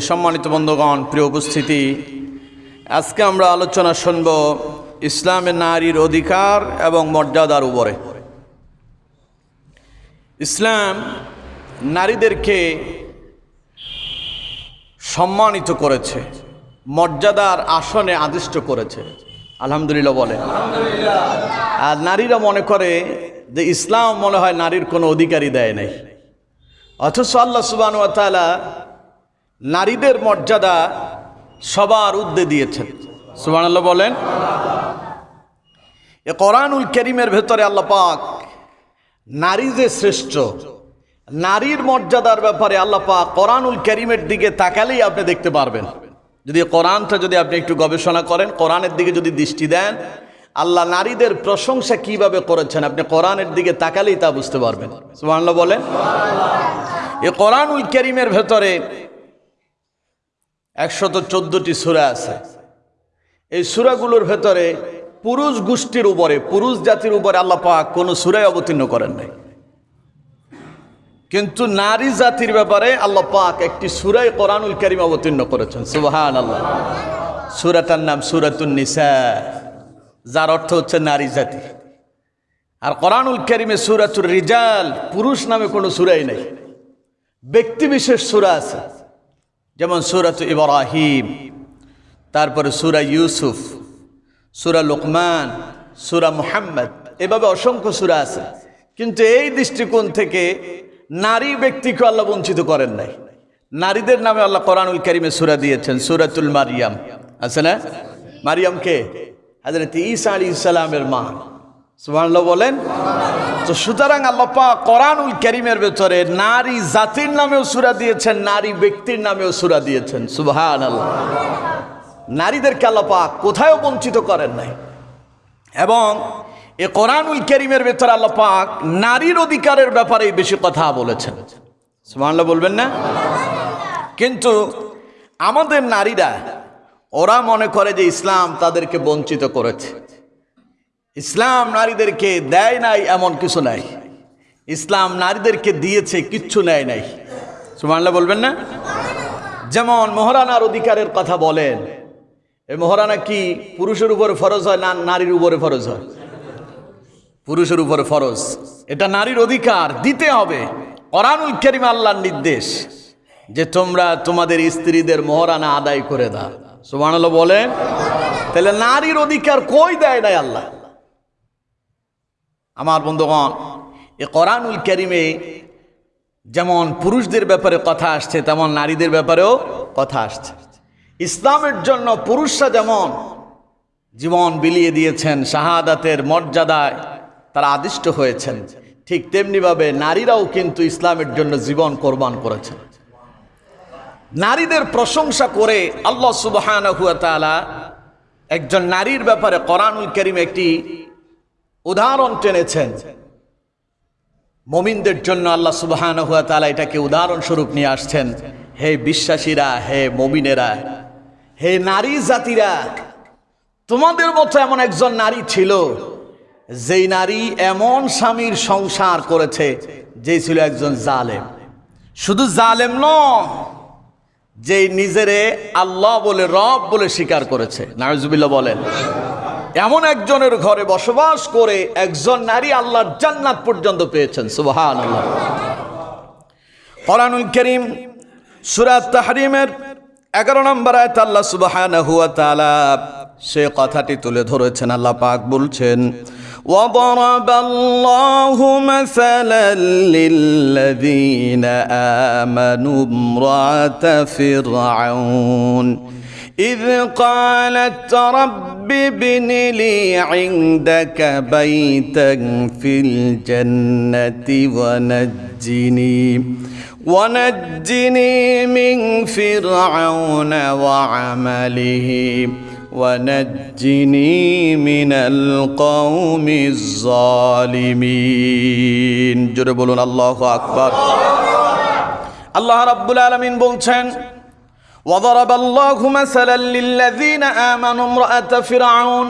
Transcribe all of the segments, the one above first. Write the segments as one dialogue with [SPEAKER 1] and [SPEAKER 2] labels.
[SPEAKER 1] সম্মানিত বন্ধুগণ প্রিয় উপস্থিতি আজকে আমরা আলোচনা শুনব ইসলামের নারীর অধিকার এবং মর্যাদার উপরে। ইসলাম নারীদেরকে সম্মানিত করেছে মর্যাদার আসনে আদিষ্ট করেছে। আলহামদুলিল্লাহ বলে। আর নারীরা মনে করে যে ইসলাম মনে হয় নারীর কোনো অধিকারই দেয় নাই। অথচ আল্লাহ সুবান তাআলা নারীদের মর্যাদা সবার উদ্দে দিয়েছেন। সুবান আল্লাহ বলেন, এ কোরআনুল করিমের ভেতরে আল্লাহ পাক নারী যে শ্রেষ্ঠ, নারীর মর্যাদার ব্যাপারে আল্লাহ পাক কোরআনুল করিমের দিকে তাকালেই আপনি দেখতে পারবেন। যদি কোরআনটা যদি আপনি একটু গবেষণা করেন, কোরআনের দিকে যদি দৃষ্টি দেন, আল্লাহ নারীদের প্রশংসা কীভাবে করেছেন আপনি কোরআনের দিকে তাকালেই তা বুঝতে পারবেন। সুবহানাল্লাহ বলেন, এ কোরআনুল করিমের ভেতরে একশত চোদ্দটি সুরা আছে। এই সুরাগুলোর ভেতরে পুরুষ গোষ্ঠীর উপরে, পুরুষ জাতির উপরে আল্লাহ পাক কোনো সুরাই অবতীর্ণ করেন নাই। কিন্তু নারী জাতির ব্যাপারে আল্লাহ পাক একটি সুরাই কোরআনুল করিম অবতীর্ণ করেছেন। সুবাহান আল্লাহ সুরাটার নাম সুরাতুন নিসা, যার অর্থ হচ্ছে নারী জাতি। আর কোরআনুল করিমে সুরাতুর রিজাল পুরুষ নামে কোনো সুরাই নেই। ব্যক্তিবিশেষ সুরা আছে। যেমন সুরাত ইব্রাহিম, তারপরে সুরা ইউসুফ, সুরা লোকমান, সুরা মুহাম্মদ, এভাবে অসংখ্য সুরা আছে। কিন্তু এই দৃষ্টিকোণ থেকে নারী ব্যক্তিকে আল্লাহ বঞ্চিত করেন নাই। নারীদের নামে আল্লাহ কোরআনুল করিমে সুরা দিয়েছেন, সুরাতুল মারিয়াম। আছে না? মারিয়ামকে হাজরত ঈসা আলী ইসলামের মা। সুবহানাল্লাহ বলেন? তো সুতরাং আল্লাপা কোরআনুল করিমের ভেতরে নারী জাতির নামেও সুরা দিয়েছেন, নারী ব্যক্তির নামেও সুরা দিয়েছেন। সুভান আল্লাহ নারীদেরকে আল্লাপা কোথায়ও বঞ্চিত করেন নাই। এবং এ কোরআনুল করিমের ভেতরে আল্লাপাক নারীর অধিকারের ব্যাপারে বেশি কথা বলেছেন। সুবহানাল্লাহ বলবেন না? কিন্তু আমাদের নারীরা, ওরা মনে করে যে ইসলাম তাদেরকে বঞ্চিত করেছে। ইসলাম নারীদেরকে দেয় নাই এমন কিছু নাই। ইসলাম নারীদেরকে দিয়েছে, কিচ্ছু নেয় নাই। সুমানলা বলবেন না? যেমন মহারানার অধিকারের কথা বলেন এই মহারানা কি পুরুষের উপরে ফরজ হয় না নারীর উপরে ফরজ হয়? পুরুষের উপরে ফরজ। এটা নারীর অধিকার, দিতে হবে। কোরআনুল করিম আল্লাহর নির্দেশ যে তোমরা তোমাদের স্ত্রীদের মহারানা আদায় করে দাও। সুবহানাল্লাহ বলেন? তাহলে নারীর অধিকার কই দেয় নাই আল্লাহ? আমার বন্ধুগণ এ কোরআনুল করিমে যেমন পুরুষদের ব্যাপারে কথা আসছে, তেমন নারীদের ব্যাপারেও কথা আসছে। ইসলামের জন্য পুরুষরা যেমন জীবন বিলিয়ে দিয়েছেন, শাহাদাতের মর্যাদায় তারা আদিষ্ট হয়েছেন, ঠিক তেমনিভাবে নারীরাও কিন্তু ইসলামের জন্য জীবন কোরবান করেছেন। নারীদের প্রশংসা করে আল্লাহ সুবাহ একজন নারীর ব্যাপারে কোরআনুল করিম একটি উদাহরণ টেনেছেন। মমিনদের জন্য আল্লাহ সুবাহান হুয়া তালা এটাকে উদাহরণস্বরূপ নিয়ে আসছেন। হে বিশ্বাসীরা, হে মমিনেরা, হে নারী জাতিরা, তোমাদের মতো এমন একজন নারী ছিল, যেই নারী এমন স্বামীর সংসার করেছে, যে ছিল একজন জালেম। শুধু জালেম নয়, যেই নিজেরে আল্লাহ বলে রব বলে স্বীকার করেছে। নারজুবিল্লা বলেন। এমন একজনের ঘরে বসবাস করে একজন নারী আল্লাহর জান্নাত পর্যন্ত পেয়েছেন সুবাহান আল্লাহ কোরআনুল করিম সুরাত তাহরিমের এগারো নম্বর আয়ত আল্লাহ সুবাহান হুয়া তালা সে কথাটি তুলে ধরেছেন আল্লাহ পাক বলছেন وضرب الله مثلا للذين آمنوا امرأة فرعون إذ قالت رب ابن لي عندك بيتا في الجنة ونجني ونجني من فرعون وعمله ونجني من القوم الظالمين جربون الله أكبر الله رب العالمين بولتن وضرب الله مثلا للذين آمنوا امرأة فرعون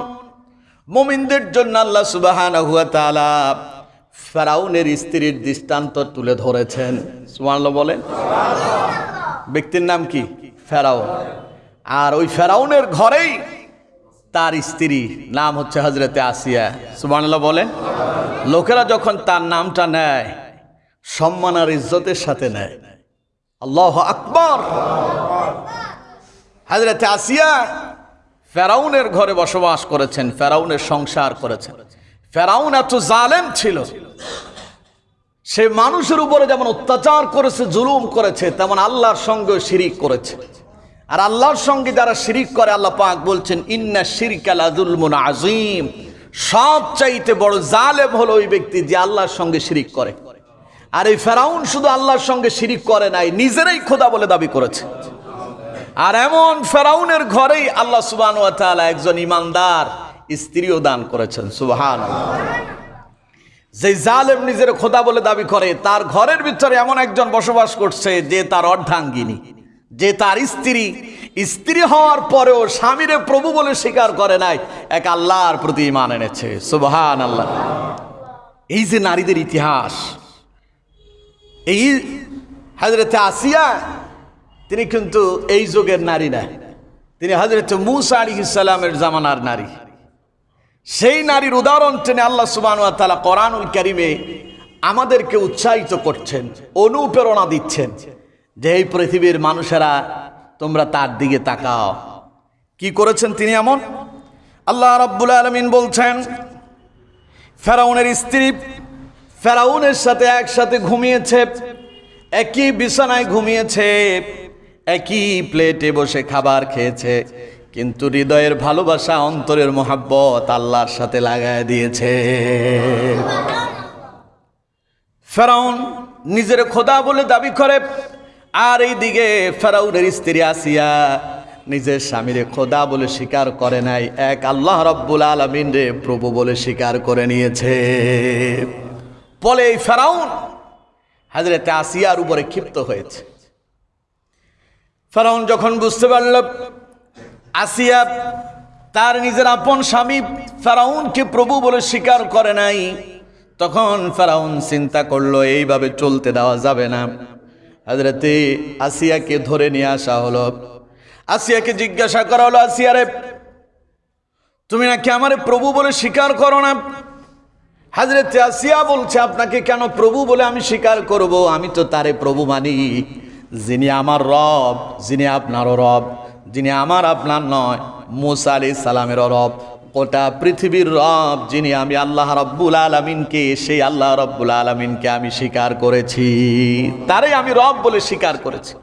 [SPEAKER 1] মুমিনদের জন্য আল্লাহ সুবহানাহু ওয়া তাআলা ফেরাউনের স্ত্রীর দৃষ্টান্ত তুলে ধরেছেন সুবহানাল্লাহ বলেন ব্যক্তির নাম কি ফেরাউন আর ওই ফেরাউনের ঘরেই তার স্ত্রী নাম হচ্ছে হজরতে আসিয়া সুবানাল্লাহ বলেন লোকেরা যখন তার নামটা নেয় সম্মান আর ইজ্জতের সাথে নেয় আল্লাহ আকবর হাজরতে আসিয়া ফেরাউনের ঘরে বসবাস করেছেন, ফেরাউনের সংসার করেছেন। ফেরাউন এত জালেম ছিল। সে মানুষের উপরে যেমন অত্যাচার করেছে, জুলুম করেছে, তেমন আল্লাহর সঙ্গে শিরিক করেছে। আর আল্লাহর সঙ্গে যারা শিরিক করে, আল্লাহ পাক বলছেন, ইন্না শিরিকালাজুলমুন আজিম সবচাইতে বড় জালেম হলো ওই ব্যক্তি যে আল্লাহর সঙ্গে শিরিক করে। আর এই ফেরাউন শুধু আল্লাহর সঙ্গে শিরিক করে নাই, নিজেরাই খোদা বলে দাবি করেছে। আর এমন ফেরাউনের ঘরেই আল্লাহ সুবান একজন ইমানদার স্ত্রীও দান করেছেন সুবাহান যে জালেম নিজের খোদা বলে দাবি করে, তার ঘরের ভিতরে এমন একজন বসবাস করছে যে তার অর্ধাঙ্গিনী, যে তার স্ত্রী। স্ত্রী হওয়ার পরেও স্বামীরে প্রভু বলে স্বীকার করে নাই, এক আল্লাহর প্রতি ইমান এনেছে সুবহান আল্লাহ এই যে নারীদের ইতিহাস, এই হাজরতে আসিয়া তিনি কিন্তু এই যুগের নারী না। তিনি হজরত মুসা আলী ইসালামের জামানার নারী। সেই নারীর উদাহরণ টেনে আল্লাহ সুবান তালা করানুল ক্যারিমে আমাদেরকে উৎসাহিত করছেন, অনুপ্রেরণা দিচ্ছেন যে এই পৃথিবীর মানুষেরা তোমরা তার দিকে তাকাও। কি করেছেন তিনি এমন? আল্লাহ রাব্বুল আলমিন বলছেন, ফেরাউনের স্ত্রী ফেরাউনের সাথে একসাথে ঘুমিয়েছে, একই বিছানায় ঘুমিয়েছে। একই প্লেটে বসে খাবার খেয়েছে, কিন্তু হৃদয়ের ভালোবাসা, অন্তরের মোহাব্বত আল্লাহর সাথে লাগায় দিয়েছে। ফেরাউন নিজের খোদা বলে দাবি করে, আর এই দিকে ফেরাউনের স্ত্রী আসিয়া নিজের স্বামীরে খোদা বলে স্বীকার করে নাই, এক আল্লাহ রব্বুল আলমিন রে প্রভু বলে স্বীকার করে নিয়েছে। বলে এই ফেরাউন হাজরেতে আসিয়ার উপরে ক্ষিপ্ত হয়েছে। ফেরাউন যখন বুঝতে পারল, আসিয়া তার নিজের আপন স্বামী ফেরাউনকে প্রভু বলে স্বীকার করে নাই, তখন ফেরাউন চিন্তা করল, এইভাবে চলতে দেওয়া যাবে না। হাজরতে আসিয়াকে ধরে নিয়ে আসা হলো। আসিয়াকে জিজ্ঞাসা করা হলো আসিয়ারে তুমি নাকি আমারে প্রভু বলে স্বীকার করো না? হাজরতে আসিয়া বলছে, আপনাকে কেন প্রভু বলে আমি স্বীকার করব? আমি তো তারে প্রভু মানি। যিনি আমার রব, যিনি আপনারও রব, যিনি আমার আপনার নয়, মুসা আলি সালামের রব, গোটা পৃথিবীর রব যিনি আমি আল্লাহ রব্বুল আলমিনকে, সেই আল্লাহ রব্বুল আলমিনকে আমি স্বীকার করেছি। তারে আমি রব বলে স্বীকার করেছি।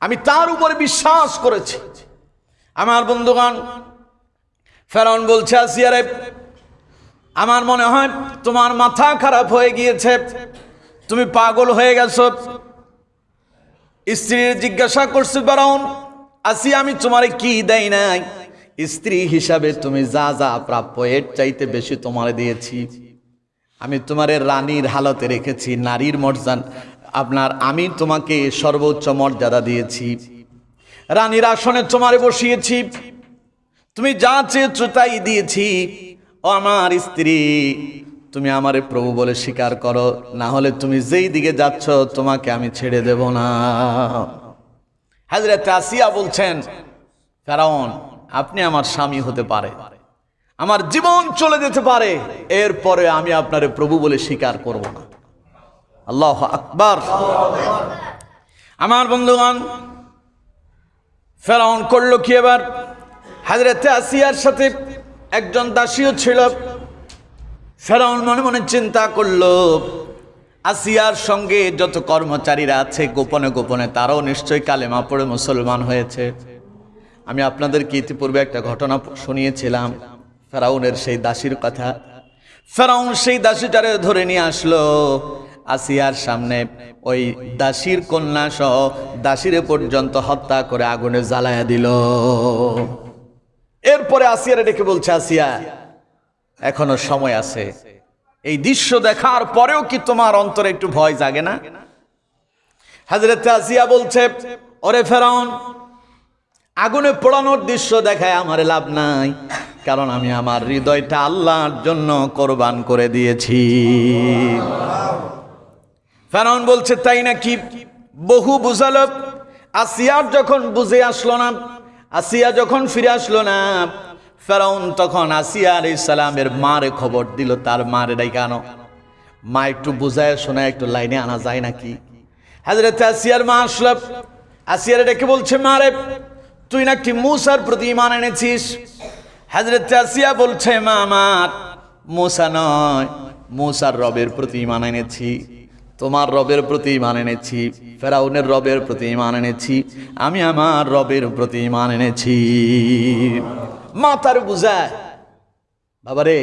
[SPEAKER 1] আমি তার উপরে বিশ্বাস করেছি। আমার বন্ধুগণ ফেরন বলছে আসিয়ারে আমার মনে হয় তোমার মাথা খারাপ হয়ে গিয়েছে। তুমি পাগল হয়ে গেছো। স্ত্রীর জিজ্ঞাসা করছে বেরন আসি আমি তোমারে কি দেই নাই? স্ত্রী হিসাবে তুমি যা যা প্রাপ্য, এর চাইতে বেশি তোমারে দিয়েছি। আমি তোমারে রানীর হালতে রেখেছি, নারীর মর্যাদা, আপনার আমি তোমাকে সর্বোচ্চ মর্যাদা দিয়েছি। রানীর আসনে তোমারে বসিয়েছি। তুমি যা চেয়েছো তাই দিয়েছি। আমার স্ত্রী তুমি আমারে প্রভু বলে স্বীকার করো, না হলে তুমি যেই দিকে যাচ্ছ, তোমাকে আমি ছেড়ে দেব না। হাজরত আসিয়া বলছেন, ফেরাউন, আপনি আমার স্বামী হতে পারে। আমার জীবন চলে যেতে পারে। এরপরে আমি আপনারে প্রভু বলে স্বীকার করব না। আল্লাহ আকবার। আমার বন্ধুগণ, ফেরাউন করল কি এবার? হাজরতে আসিয়ার সাথে একজন দাসীও ছিল। ফেরাউন মনে মনে চিন্তা করল, আসিয়ার সঙ্গে যত কর্মচারীরা আছে, গোপনে গোপনে তারাও নিশ্চয়ই কালেমা পড়ে মুসলমান হয়েছে। আমি আপনাদেরকে ইতিপূর্বে একটা ঘটনা শুনিয়েছিলাম, ফেরাউনের সেই দাসীর কথা। ফেরাউন সেই দাসীটারে ধরে নিয়ে আসলো, আসিয়ার সামনে ওই দাসীর কন্যা সহ দাসীরে পর্যন্ত হত্যা করে আগুনে জ্বালায়া দিল। এরপরে আসিয়ারে ডেকে বলছে, আসিয়া এখনও সময় আছে। এই দৃশ্য দেখার পরেও কি তোমার অন্তরে একটু ভয় জাগে না? হাজরত আসিয়া বলছে, ওরে ফেরাউন, আগুনে পোড়ানোর দৃশ্য দেখায় আমার লাভ নাই, কারণ আমি আমার হৃদয়টা আল্লাহর জন্য কোরবান করে দিয়েছি। ফেরাউন বলছে, তাই নাকি? বহু বুঝালো, আসিয়ার যখন বুঝে আসলো না, আসিয়া যখন ফিরে আসলো না ফেরাউন তখন আসিয়া আলী সালামের মারে খবর দিল, তার মারে ডাই কেন মা একটু বুঝায় শোনায়, একটু লাইনে আনা যায় নাকি? হাজরত আসিয়ার মা আসলো। আসিয়ার ডেকে বলছে, মারে, তুই নাকি মুসার প্রতি ইমান এনেছিস? হাজরত আসিয়া বলছে, মা, আমার মুসা নয়, মুসার রবের প্রতি ইমান এনেছি। তোমার রবের প্রতি ইমান এনেছি, ফেরাউনের রবের প্রতি ইমান এনেছি, আমি আমার রবের প্রতি ইমান এনেছি। মা তার বুঝায় বাবারে,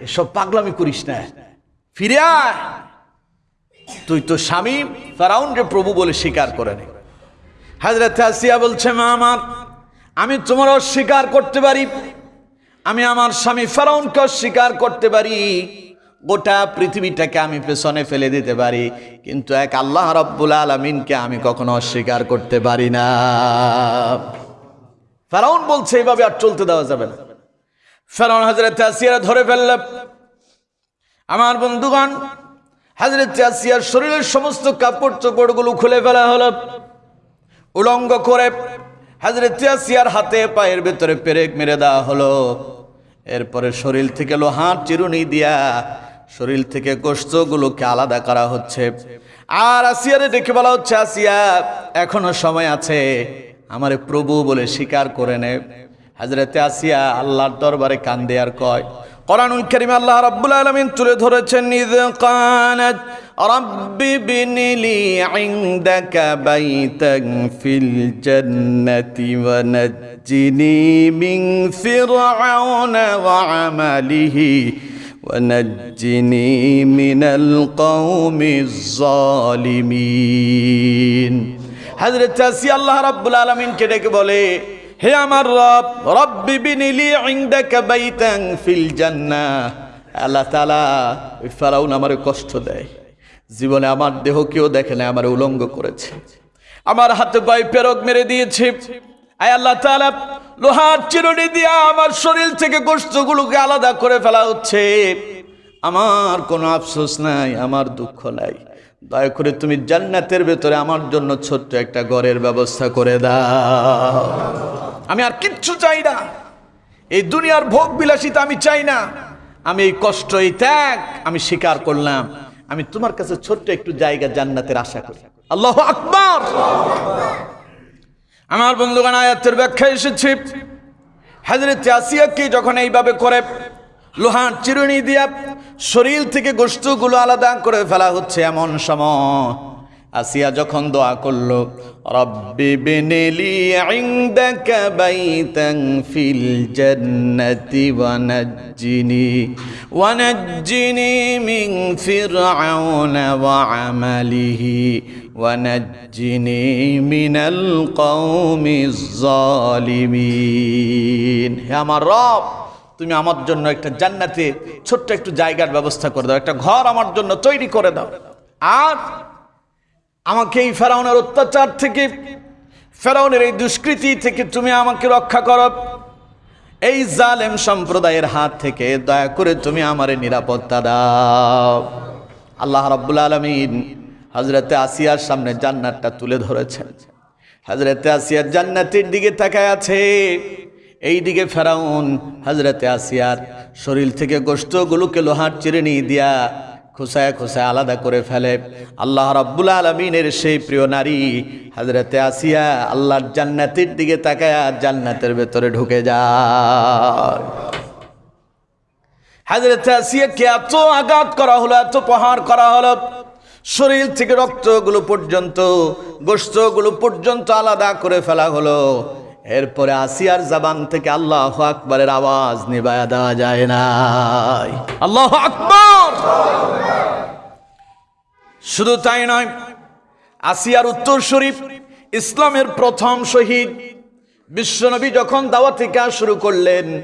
[SPEAKER 1] এসব পাগলামি করিস না। ফিরে তুই তো স্বামী ফেরাউন যে প্রভু বলে স্বীকার করে নে। হাজরত আসিয়া বলছে, মা আমার, আমি তোমার অস্বীকার করতে পারি। আমি আমার স্বামী ফেরাউনকে অস্বীকার করতে পারি। গোটা পৃথিবীটাকে আমি পেছনে ফেলে দিতে পারি, কিন্তু এক আল্লাহ রব্বুল আলমিনকে আমি কখনো অস্বীকার করতে পারি না। ফেরাউন বলছে এইভাবে আর চলতে দেওয়া যাবে না। ফেরাউন হাজরত আসিয়ারা ধরে ফেলল। আমার বন্ধুগণ হাজরত আসিয়ার শরীরের সমস্ত কাপড় চোপড়গুলো খুলে ফেলা হলো। উলঙ্গ করে হাজরত আসিয়ার হাতে পায়ের ভেতরে পেরেক মেরে দেওয়া হলো। এরপরে শরীর থেকে লোহার চিরুনি দিয়া শরীর থেকে গোস্তগুলোকে আলাদা করা হচ্ছে। আর আসিয়ারে ডেকে বলা হচ্ছে, আসিয়া, এখনও সময় আছে, আমারে প্রভু বলে স্বীকার করে নে। হাজরাতে আসিয়া আল্লাহর দরবারে কান্দে আর কয়, কোরআনুল কারীম আল্লাহ রাব্বুল আলামিন তুলে ধরেছেন, ইয কানাত রাব্বি বিনিলি ইনদাকা বাইতান ফিল জান্নাতি ওয়া নাজ্জিনি মিন ফিরআউনা ওয়া আমালিহি ونجني من القوم الظالمين হযরত আসি আল্লাহ রাব্বুল আলামিনকে ডেকে বলে হে আমার রব রব্বি বিনিলি ইনদাকা বাইতান ফিল জান্নাহ আল্লাহ তাআলা ওই ফেরাউন আমারে কষ্ট দেয় জীবনে আমার দেহ কেউ দেখে না আমার উলঙ্গ করেছে আমার হাতে পায়ে পেরক মেরে দিয়েছে আয় আল্লাহ তাআলা লোহার চিরুনি দিয়া আমার শরীর থেকে গোস্তগুলোকে আলাদা করে ফেলা হচ্ছে। আমার কোনো আফসোস নাই, আমার দুঃখ নাই। দয়া করে তুমি জান্নাতের ভেতরে আমার জন্য ছোট্ট একটা ঘরের ব্যবস্থা করে দাও। আমি আর কিচ্ছু চাই না। এই দুনিয়ার ভোগ বিলাসিতা আমি চাই না। আমি এই কষ্ট এই ত্যাগ, আমি স্বীকার করলাম। আমি তোমার কাছে ছোট্ট একটু জায়গা জান্নাতের আশা করি। আল্লাহ আকবার! আমার বন্ধুগণ, আয়াতের ব্যাখ্যা এসেছে। হাজরত আসিয়াকে যখন এইভাবে করে, লোহার চিরুনি দিয়া শরীর থেকে গোস্তগুলো আলাদা করে ফেলা হচ্ছে এমন সময়, আসিয়া যখন দোয়া করল, রব্বি বিনিলি ইনদাকা বাইতান ফিল নাজ্জিনি মিনাল কওমিজ জালিমিন হে আমার রব, তুমি আমার জন্য একটা জান্নাতে ছোট্ট একটু জায়গার ব্যবস্থা করে দাও, একটা ঘর আমার জন্য তৈরি করে দাও। আর আমাকে এই ফেরাউনের অত্যাচার থেকে, ফেরাউনের এই দুষ্কৃতি থেকে তুমি আমাকে রক্ষা করো। এই জালেম সম্প্রদায়ের হাত থেকে দয়া করে তুমি আমারে নিরাপত্তা দাও। আল্লাহ রাব্বুল আলমিন হজরতে আসিয়ার সামনে জান্নাতটা তুলে ধরেছেন। হজরতে আসিয়ার জান্নাতের দিকে তাকায় আছে। এই দিকে ফেরাউন হজরতে আসিয়ার শরীর থেকে গোস্তগুলোকে লোহার চিরে নিয়ে দিয়া খোসায় খোসায় আলাদা করে ফেলে। আল্লাহ রাব্বুল আলমিনের সেই প্রিয় নারী হজরতে আসিয়া আল্লাহর জান্নাতের দিকে তাকায় জান্নাতের ভেতরে ঢুকে যায়। হাজরত আসিয়াকে এত আঘাত করা হলো, এত প্রহার করা হলো শরীর থেকে রক্তগুলো পর্যন্ত গোস্তগুলো পর্যন্ত আলাদা করে ফেলা হলো। এরপরে আসিয়ার জবান থেকে আল্লাহ আকবরের আওয়াজ নিবায়া দেওয়া যায় না আল্লাহ আকবর! শুধু তাই নয়, আসিয়ার উত্তর শরীফ, ইসলামের প্রথম শহীদ, বিশ্বনবী যখন দাওয়া থেকে শুরু করলেন,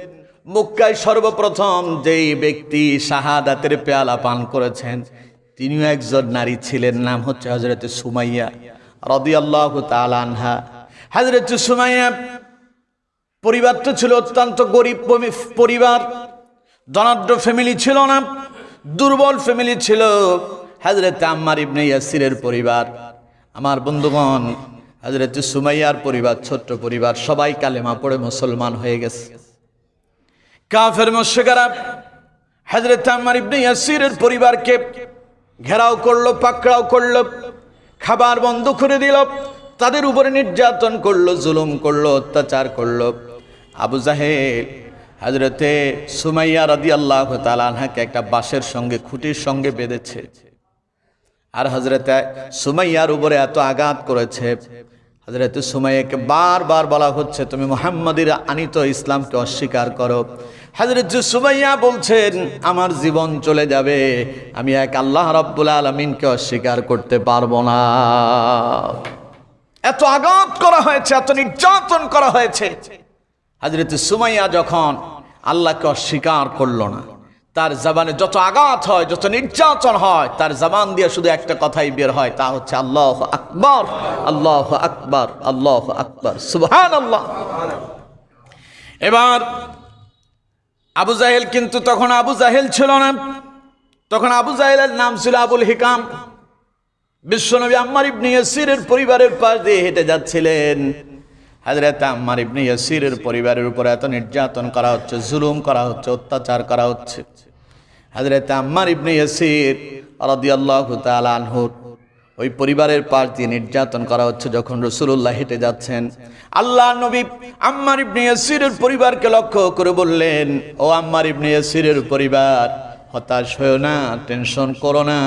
[SPEAKER 1] মক্কায় সর্বপ্রথম যেই ব্যক্তি শাহাদাতের পেয়ালা পান করেছেন তিনিও একজন নারী ছিলেন, নাম হচ্ছে হজরত সুমাইয়া রদি আল্লাহ আনহা। হজরত সুমাইয়া পরিবার তো ছিল অত্যন্ত গরিব পরিবার ধনাঢ্য ফ্যামিলি ছিল না, দুর্বল ফ্যামিলি ছিল হাজরত আম্মার ইবনে ইয়াসিরের পরিবার। আমার বন্ধুগণ হাজরত সুমাইয়ার পরিবার, ছোট্ট পরিবার, সবাই কালেমা পড়ে মুসলমান হয়ে গেছে। কাফের মশেকারা হজরত আম্মার ইবনে ইয়াসিরের পরিবারকে ঘেরাও করল, পাকড়াও করল, খাবার বন্ধ করে দিল, তাদের উপরে নির্যাতন করল, জুলুম করল, অত্যাচার করল। আবু জাহেল হাজরতে সুমাইয়া রাদি আল্লাহ তালাকে একটা বাঁশের সঙ্গে, খুঁটির সঙ্গে বেঁধেছে। আর হজরতে সুমাইয়ার উপরে এত আঘাত করেছে হজরত সুমাইয়াকে বারবার বলা হচ্ছে, তুমি মোহাম্মদের আনিত ইসলামকে অস্বীকার করো। হজরত সুমাইয়া বলছেন, আমার জীবন চলে যাবে, আমি এক আল্লাহ রব্বুল আলমিনকে অস্বীকার করতে পারব না। এত আঘাত করা হয়েছে, এত নির্যাতন করা হয়েছে। হজরত সুমাইয়া যখন আল্লাহকে অস্বীকার করল না তার জবানে যত আঘাত হয়, যত নির্যাতন হয়, তার জবান দিয়ে শুধু একটা কথাই বের হয়, তা হচ্ছে আল্লাহ আকবর আল্লাহ আকবর আল্লাহ আকবর সুবহান আল্লাহ এবার আবু জাহেল কিন্তু তখন আবু জাহেল ছিল না। তখন আবু জাহেলের নাম ছিল আবুল হিকাম। বিশ্বনবী আম্মার ইবনে ইয়াসিরের পরিবারের পাশ দিয়ে হেঁটে যাচ্ছিলেন। হাজরত আম্মার ইবনে ইয়াসিরের পরিবারের উপর এত নির্যাতন করা হচ্ছে, জুলুম করা হচ্ছে, অত্যাচার করা হচ্ছে। হাজরত আম্মার ইবনে ইয়াসির রাদিয়াল্লাহু তাআলা আনহুর। ওই পরিবারের পাশ দিয়ে নির্যাতন করা হচ্ছে যখন রসুল্লাহ হেঁটে যাচ্ছেন। আল্লাহ নবী আম্মার ইবনে ইয়াসিরের পরিবারকে লক্ষ্য করে বললেন, ও আম্মার ইবনে ইয়াসিরের পরিবার, হতাশ হয়েও না, টেনশন করো না।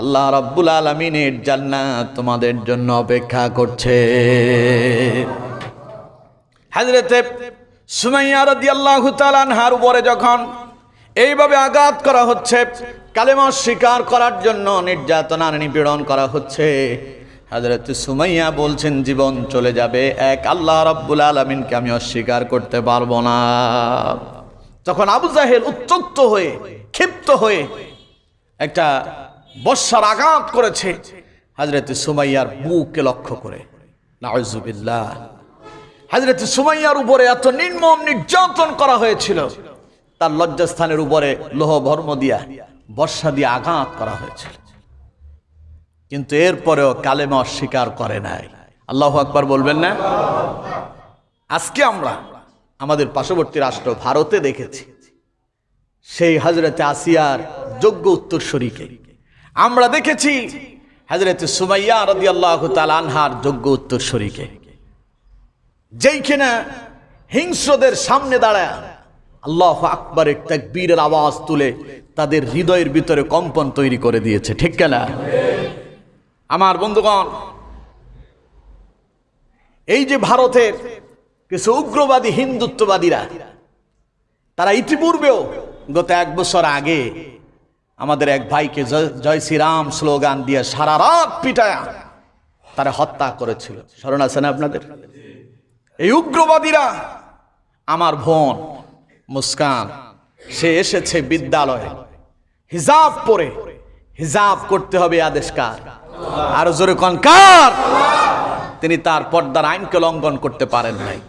[SPEAKER 1] আল্লাহ রাব্বুল আলমিনের জান্নাত তোমাদের জন্য অপেক্ষা করছে। হাজরেতে সুমাইয়া রাদিয়াল্লাহু তাআলা আনহার উপরে যখন এইভাবে আঘাত করা হচ্ছে, কালেমা স্বীকার করার জন্য নির্যাতনার নিপীড়ন করা হচ্ছে। হাজরত সুমাইয়া বলছেন, জীবন চলে যাবে এক আল্লাহ রাব্বুল আলমিনকে আমি অস্বীকার করতে পারব না। তখন আবু জাহেল উত্তক্ত হয়ে, ক্ষিপ্ত হয়ে একটা বর্ষার আঘাত করেছে হাজরত সুমাইয়ার বুককে লক্ষ্য করে। নাউজুবিল্লাহ। হাজরত সুমাইয়ার উপরে এত নির্মম নির্যাতন করা হয়েছিল। তার লজ্জাস্থানের উপরে লোহ ভর্ম দিয়া, বর্ষা দিয়ে আঘাত করা হয়েছিল। কিন্তু এরপরেও কালেমা অস্বীকার করে নাই। আল্লাহ আকবার বলবেন না? আজকে আমরা আমাদের পার্শ্ববর্তী রাষ্ট্র ভারতে দেখেছি, সেই হজরতে আসিয়ার যোগ্য উত্তরসূরিকে আমরা দেখেছি হজরতে সুমাইয়া রদি আল্লাহ আনহার যোগ্য উত্তরসূরিকে যেই কিনা হিংস্রদের সামনে দাঁড়ায় আল্লাহ আকবরের তাকবীরের আওয়াজ তুলে তাদের হৃদয়ের ভিতরে কম্পন তৈরি করে দিয়েছে, ঠিক কেনা আমার বন্ধুগণ, এই যে ভারতের কিছু উগ্রবাদী, হিন্দুত্ববাদীরা, তারা ইতিপূর্বেও গত এক বছর আগে আমাদের এক ভাইকে জয় জয় শ্রীরাম স্লোগান দিয়ে সারা রাত পিটায়া তারা হত্যা করেছিল। স্মরণ আছে না আপনাদের? এই উগ্রবাদীরা, আমার বোন মুস্কান। সে এসেছে বিদ্যালয়ে। হিজাব পরে। হিজাব করতে হবে আদেশকার। আরও জোরে কনকার তিনি তার পর্দার আইনকে লঙ্ঘন করতে পারেন নাই।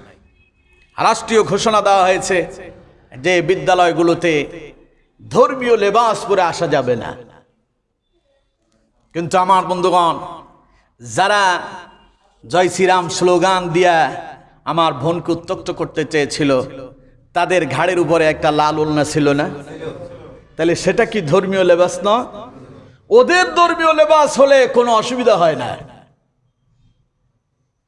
[SPEAKER 1] রাষ্ট্রীয় ঘোষণা দেওয়া হয়েছে যে বিদ্যালয়গুলোতে ধর্মীয় লেবাস পরে আসা যাবে না। কিন্তু আমার বন্ধুগণ, যারা জয় শ্রীরাম স্লোগান দিয়া আমার বোনকে উত্তক্ত করতে চেয়েছিল তাদের ঘাড়ের উপরে একটা লাল ওলনা ছিল না? তাহলে সেটা কি ধর্মীয় লেবাস না? ওদের ধর্মীয় লেবাস হলে কোনো অসুবিধা হয় না।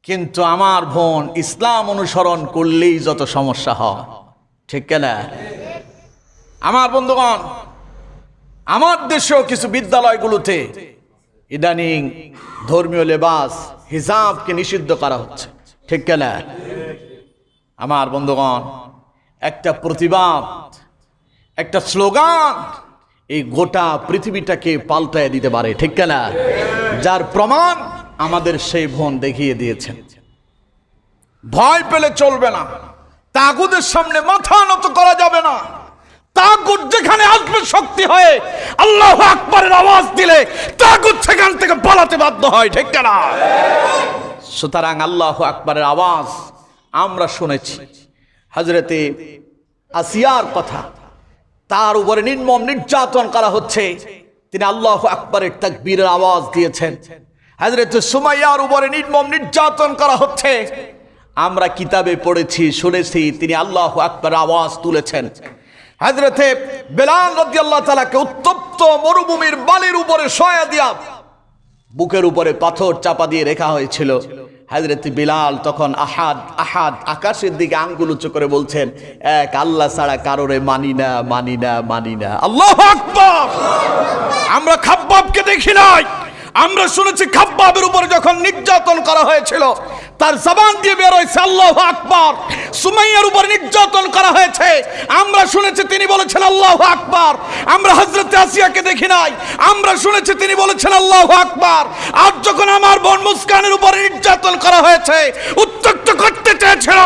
[SPEAKER 1] কিন্তু আমার বোন ইসলাম অনুসরণ করলেই যত সমস্যা হয়। ঠিক কেনা আমার বন্ধুগণ, আমার দেশেও কিছু বিদ্যালয়গুলোতে ইদানিং ধর্মীয় লেবাস, হিজাবকে নিষিদ্ধ করা হচ্ছে। ঠিক কেনা আমার বন্ধুগণ একটা প্রতিবাদ, একটা স্লোগান এই গোটা পৃথিবীটাকে পাল্টায় দিতে পারে, ঠিক কেনা যার প্রমাণ আমাদের সেই বোন দেখিয়ে দিয়েছেন। ভয় পেলে চলবে না, তাগুদের সামনে মাথা নত করা যাবে না। তাগুদ যেখানে আসবে শক্তি হয়ে আল্লাহ আকবরের আওয়াজ দিলে তাগুদ সেখান থেকে পালাতে বাধ্য হয়, ঠিক না? সুতরাং আল্লাহ আকবরের আওয়াজ আমরা শুনেছি। হজরতে আসিয়ার কথা। তার উপরে নির্মম নির্যাতন করা হচ্ছে। তিনি আল্লাহ আকবরের তাকবীরের আওয়াজ দিয়েছেন। হাজরত সুমাইয়ার উপরে নির্মম নির্যাতন করা হচ্ছে। আমরা কিতাবে পড়েছি, শুনেছি, তিনি আল্লাহ আকবর আওয়াজ তুলেছেন। হাজরতে বেলাল রদি তালাকে উত্তপ্ত মরুভূমির বালির উপরে সয়া দিয়া বুকের উপরে পাথর চাপা দিয়ে রেখা হয়েছিল। হাজরত বিলাল তখন আহাদ আহাদ আকাশের দিকে আঙ্গুল উঁচু করে বলছেন, এক আল্লাহ ছাড়া কারোরে মানি না মানি না মানি না। আল্লাহ আমরা খাব্বাবকে দেখি নাই। আমরা শুনেছি খাব্বাবের উপরে যখন নির্যাতন করা হয়েছিল তার জবান দিয়ে বের হয়েছে, আল্লাহ আকবর। সুমাইয়ার উপর নির্যাতন করা হয়েছে। আমরা শুনেছি তিনি বলেছেন, আল্লাহ আকবর। আমরা হজরত আসিয়াকে দেখি নাই। আমরা শুনেছি তিনি বলেছেন, আল্লাহ আকবর। আজ যখন আমার বোন মুস্কানের উপরে নির্যাতন করা হয়েছে উত্তক্ত করতে চেয়েছিল,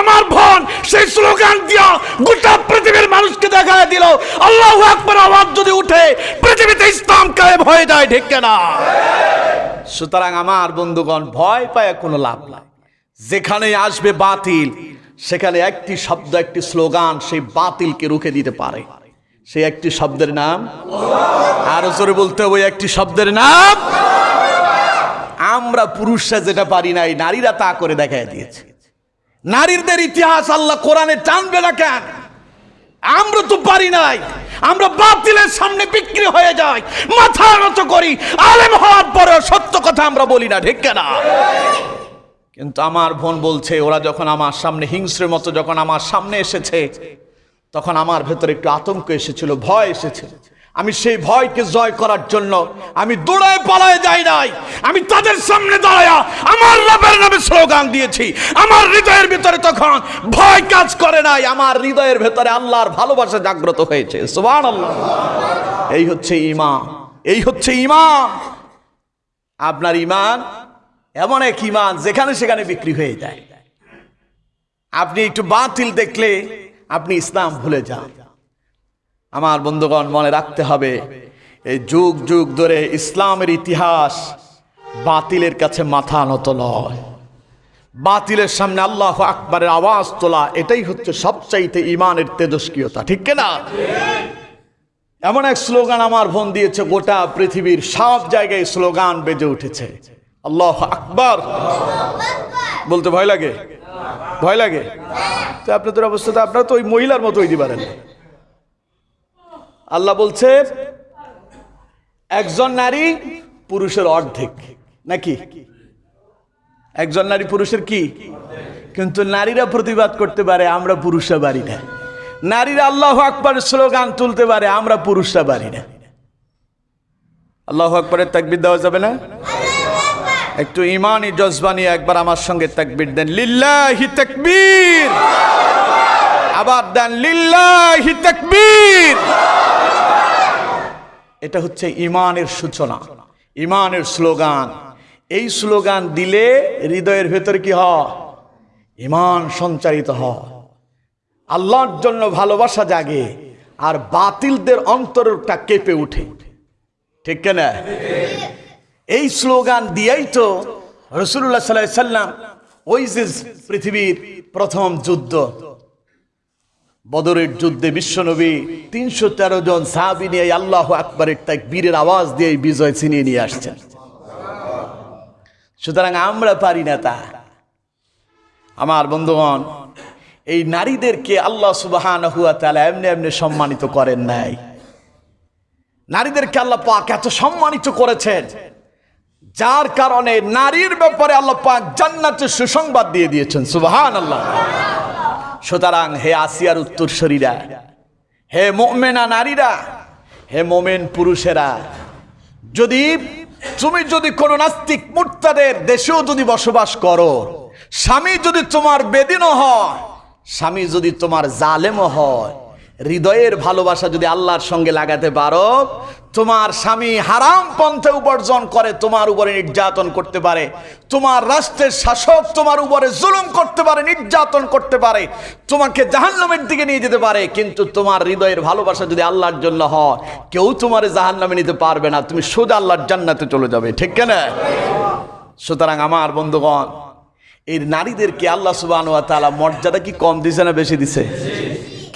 [SPEAKER 1] আমার বোন সেই স্লোগান দিয়া গোটা পৃথিবীর মানুষকে দেখা দিল, আল্লাহ আকবর আওয়াজ যদি উঠে, পৃথিবীতে ইসলাম কায়েম হয়ে যায়, ঠিক না সুতরাং আমার বন্ধুগণ, ভয় পায় কোনো লাভ নাই। যেখানে আসবে বাতিল, সেখানে একটি শব্দ, একটি স্লোগান সেই বাতিলকে রুখে দিতে পারে। সেই একটি শব্দের নাম? আরও জোরে বলতে হবে, একটি শব্দের নাম? আমরা পুরুষরা যেটা পারি নাই, নারীরা তা করে দেখায় দিয়েছে। নারীদের ইতিহাস আল্লাহ কোরআনে টানবে না কেন? আমরা তো পারি নাই। আমরা বাতিলের সামনে বিক্রি হয়ে যাই, মাথা নত করি, আলেম হওয়ার পরে সত্য কথা আমরা বলি না, ঠিক না কিন্তু আমার বোন বলছে, ওরা যখন আমার সামনে হিংস্রের মতো যখন আমার সামনে এসেছে, তখন আমার ভেতরে একটু আতঙ্ক এসেছিল, ভয় এসেছে আমি সেই ভয়কে জয় করার জন্য আমি দৌড়ায় পালায় যাই নাই। আমি তাদের সামনে দাঁড়ায়া আমার রবের নামে স্লোগান দিয়েছি। আমার হৃদয়ের ভিতরে তখন ভয় কাজ করে নাই। আমার হৃদয়ের ভেতরে আল্লাহর ভালোবাসা জাগ্রত হয়েছে। সুবহান আল্লাহ এই হচ্ছে ইমান এই হচ্ছে ইমান আপনার ইমান এমন এক ইমান যেখানে সেখানে বিক্রি হয়ে যায়। আপনি একটু বাতিল দেখলে আপনি ইসলাম ভুলে যান। আমার বন্ধুগণ, মনে রাখতে হবে, এই যুগ যুগ ধরে ইসলামের ইতিহাস বাতিলের কাছে মাথা নত নয়। বাতিলের সামনে আল্লাহ আকবরের আওয়াজ তোলা, এটাই হচ্ছে সবচাইতে ইমানের তেজস্ক্রিয়তা, ঠিক না এমন এক স্লোগান আমার বোন দিয়েছে, গোটা পৃথিবীর সব জায়গায় স্লোগান বেজে উঠেছে। আল্লাহ আকবর। বলতে ভয় লাগে? ভয় লাগে? তো আপনাদের অবস্থাতে আপনারা তো ওই মহিলার মতো হইতে পারেন আল্লাহ বলছে, একজন নারী পুরুষের অর্ধেক। নাকি? একজন নারী পুরুষের কি? কিন্তু নারীরা প্রতিবাদ করতে পারে, আমরা পুরুষরা পারি না। নারীরা আল্লাহ আকবর স্লোগান তুলতে পারে, আমরা পুরুষরা পারি না। আল্লাহ আকবরের তাকবির দেওয়া যাবে না? একটু ইমানি জজবানি একবার আমার সঙ্গে তাকবির দেন। লিল্লাহি তাকবীর! আবার দেন লিল্লাহি এটা হচ্ছে ইমানের সূচনা, ইমানের স্লোগান। এই স্লোগান দিলে হৃদয়ের ভেতর কি হয়? ইমান সঞ্চারিত হয়। আল্লাহর জন্য ভালোবাসা জাগে আর বাতিলদের অন্তরটা কেঁপে উঠে ঠিক কেনা? এই স্লোগান দিয়েই তো রসুল্লাহ সাল্লাহ সাল্লাম ওই যে পৃথিবীর প্রথম যুদ্ধ। বদরের যুদ্ধে বিশ্বনবী তিনশো তেরো জন সাহাবি নিয়ে আল্লাহ আকবরের তাই বীরের আওয়াজ দিয়ে বিজয় ছিনিয়ে নিয়ে আসছেন। সুতরাং আমরা পারি না তা। আমার বন্ধুগণ, এই নারীদেরকে আল্লাহ সুবাহান হুয়া তালা এমনি এমনি সম্মানিত করেন নাই। নারীদেরকে আল্লাহ পাক এত সম্মানিত করেছেন, যার কারণে নারীর ব্যাপারে আল্লাহ পাক জান্নাতের সুসংবাদ দিয়ে দিয়েছেন। সুবাহান আল্লাহ সুতরাং হে আসিয়ার উত্তরসরীরা, হে মোমেনা নারীরা, হে মোমেন পুরুষেরা, যদি তুমি যদি কোনো নাস্তিক মুর্তাদের দেশেও যদি বসবাস করো, স্বামী যদি তোমার বেদিনও হয়, স্বামী যদি তোমার জালেমও হয় হৃদয়ের ভালোবাসা যদি আল্লাহর সঙ্গে লাগাতে পারো, তোমার স্বামী হারাম পন্থে উপার্জন করে তোমার উপরে নির্যাতন করতে পারে। তোমার রাষ্ট্রের শাসক তোমার উপরে জুলুম করতে পারে, নির্যাতন করতে পারে। তোমাকে জাহান্নামের দিকে নিয়ে যেতে পারে, কিন্তু তোমার হৃদয়ের ভালোবাসা যদি আল্লাহর জন্য হয়, কেউ তোমার জাহান্নামে নিতে পারবে না। তুমি সোজা আল্লাহর জান্নাতে চলে যাবে, ঠিক কেনা? সুতরাং আমার বন্ধুগণ, এই নারীদেরকে আল্লাহ সুবাহ মর্যাদা কি কম দিছে না বেশি দিছে?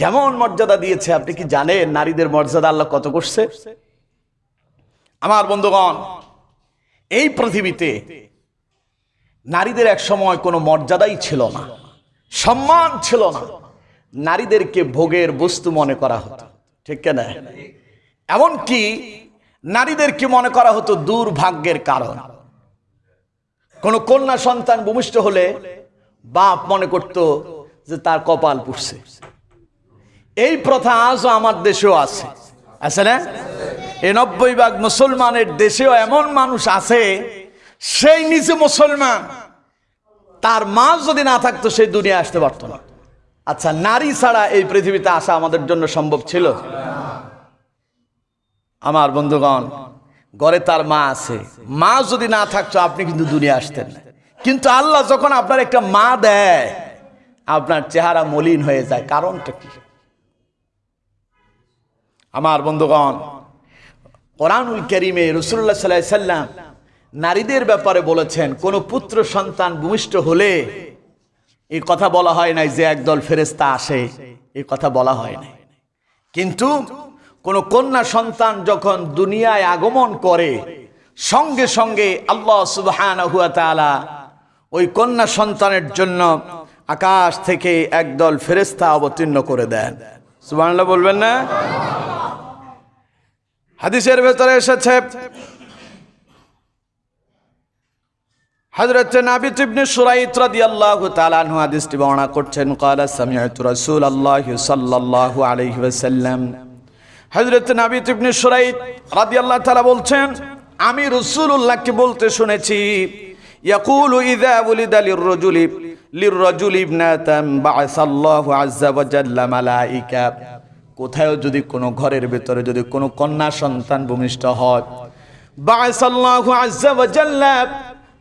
[SPEAKER 1] কেমন মর্যাদা দিয়েছে, আপনি কি জানেন? নারীদের মর্যাদা আল্লাহ কত করছে? আমার বন্ধুগণ, এই পৃথিবীতে নারীদের এক সময় কোনো মর্যাদাই ছিল না, সম্মান ছিল না। নারীদেরকে ভোগের বস্তু মনে করা হতো, ঠিক না? এমনকি নারীদেরকে মনে করা হতো দুর্ভাগ্যের কারণ। কোনো কন্যা সন্তান ভূমিষ্ঠ হলে বাপ মনে করত যে তার কপাল পুষছে এই প্রথা আজও আমার দেশেও আছে। আছে না? এই নব্বই ভাগ মুসলমানের দেশেও এমন মানুষ আছে, সেই নিজে মুসলমান, তার মা যদি না থাকতো সেই দুনিয়া আসতে পারতো না। আচ্ছা নারী ছাড়া এই পৃথিবীতে আসা আমাদের জন্য সম্ভব ছিল? আমার বন্ধুগণ, ঘরে তার মা আছে। মা যদি না থাকতো আপনি কিন্তু দুনিয়া আসতেন না। কিন্তু আল্লাহ যখন আপনার একটা মা দেয়, আপনার চেহারা মলিন হয়ে যায়। কারণটা কি? আমার বন্ধুগণ, কোরআনুল করিমে রসুল্লাহ সাল্লাহ সাল্লাম নারীদের ব্যাপারে বলেছেন, কোন পুত্র সন্তান ভূমিষ্ঠ হলে এই কথা বলা হয় নাই যে একদল ফেরেস্তা আসে, এই কথা বলা হয় নাই। কিন্তু কোন কন্যা সন্তান যখন দুনিয়ায় আগমন করে, সঙ্গে সঙ্গে আল্লাহ সুবহান ওই কন্যা সন্তানের জন্য আকাশ থেকে একদল ফেরেস্তা অবতীর্ণ করে দেন। সুবহানাল্লাহ বলবেন না? হাদিসের ভেতরে এসেছে, হযরত নাবিত ইবনে সুরাইত রাদিয়াল্লাহু তাআলা আনহু হাদিসটি বর্ণনা করছেন ক্বালা সামিআতু রাসূলুল্লাহ সাল্লাল্লাহু আলাইহি ওয়াসাল্লাম। হযরত নাবিত ইবনে সুরাইত রাদিয়াল্লাহু তাআলা বলছেন, আমি রাসূলুল্লাহকে বলতে শুনেছি, ইয়াকুলু ইযা উলিদা লিররাজুলি লিররাজুলি ইবনাতান বা'সাল্লাহু আযজা ওয়া জাল্লা কোথাও যদি কোনো ঘরের ভেতরে যদি কোনো কন্যা সন্তান ভূমিষ্ঠ হয়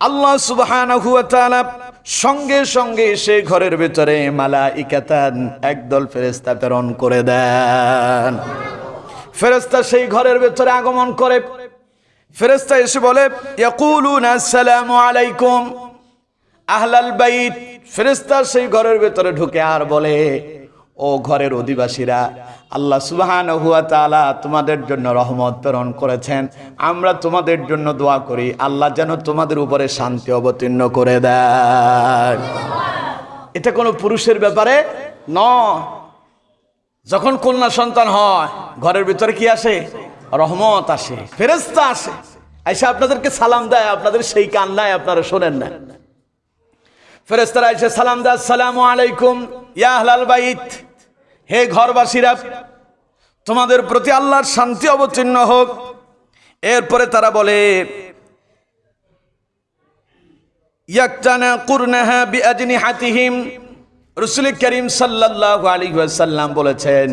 [SPEAKER 1] আল্লাহ তাআলা সঙ্গে সঙ্গে সে ঘরের ভেতরে মালাইকাতান একদল ফেরেশতা প্রেরণ করে দেন। ফেরেশতা সেই ঘরের ভেতরে আগমন করে। ফেরেশতা এসে বলে আসসালামু আলাইকুম। আহলাল বাইত, ফেরেশতা সেই ঘরের ভেতরে ঢুকে আর বলে, ও ঘরের অধিবাসীরা আল্লাহ সুবহানাহু ওয়া তাআলা তোমাদের জন্য রহমত প্রেরণ করেছেন। আমরা তোমাদের জন্য দোয়া করি, আল্লাহ যেন তোমাদের উপরে শান্তি অবতীর্ণ করে দেয়। এটা কোনো পুরুষের ব্যাপারে? ন। যখন কন্যা সন্তান হয়, ঘরের ভিতরে কি আসে? রহমত আসে ফেরেস্তা আসে। এসে আপনাদেরকে সালাম দেয়, আপনাদের সেই কান্নায় আপনারা শোনেন না। ফেরেস্তারা এসে সালাম দেয়, আসসালামু আলাইকুম, ইয়া আহলাল বাইত। হে ঘরবাসীরা, তোমাদের প্রতি আল্লাহর শান্তি অবতীর্ণ হোক। এরপরে তারা বলে রাসূল করিম সাল্লাল্লাহু আলাইহি ওয়াসাল্লাম বলেছেন,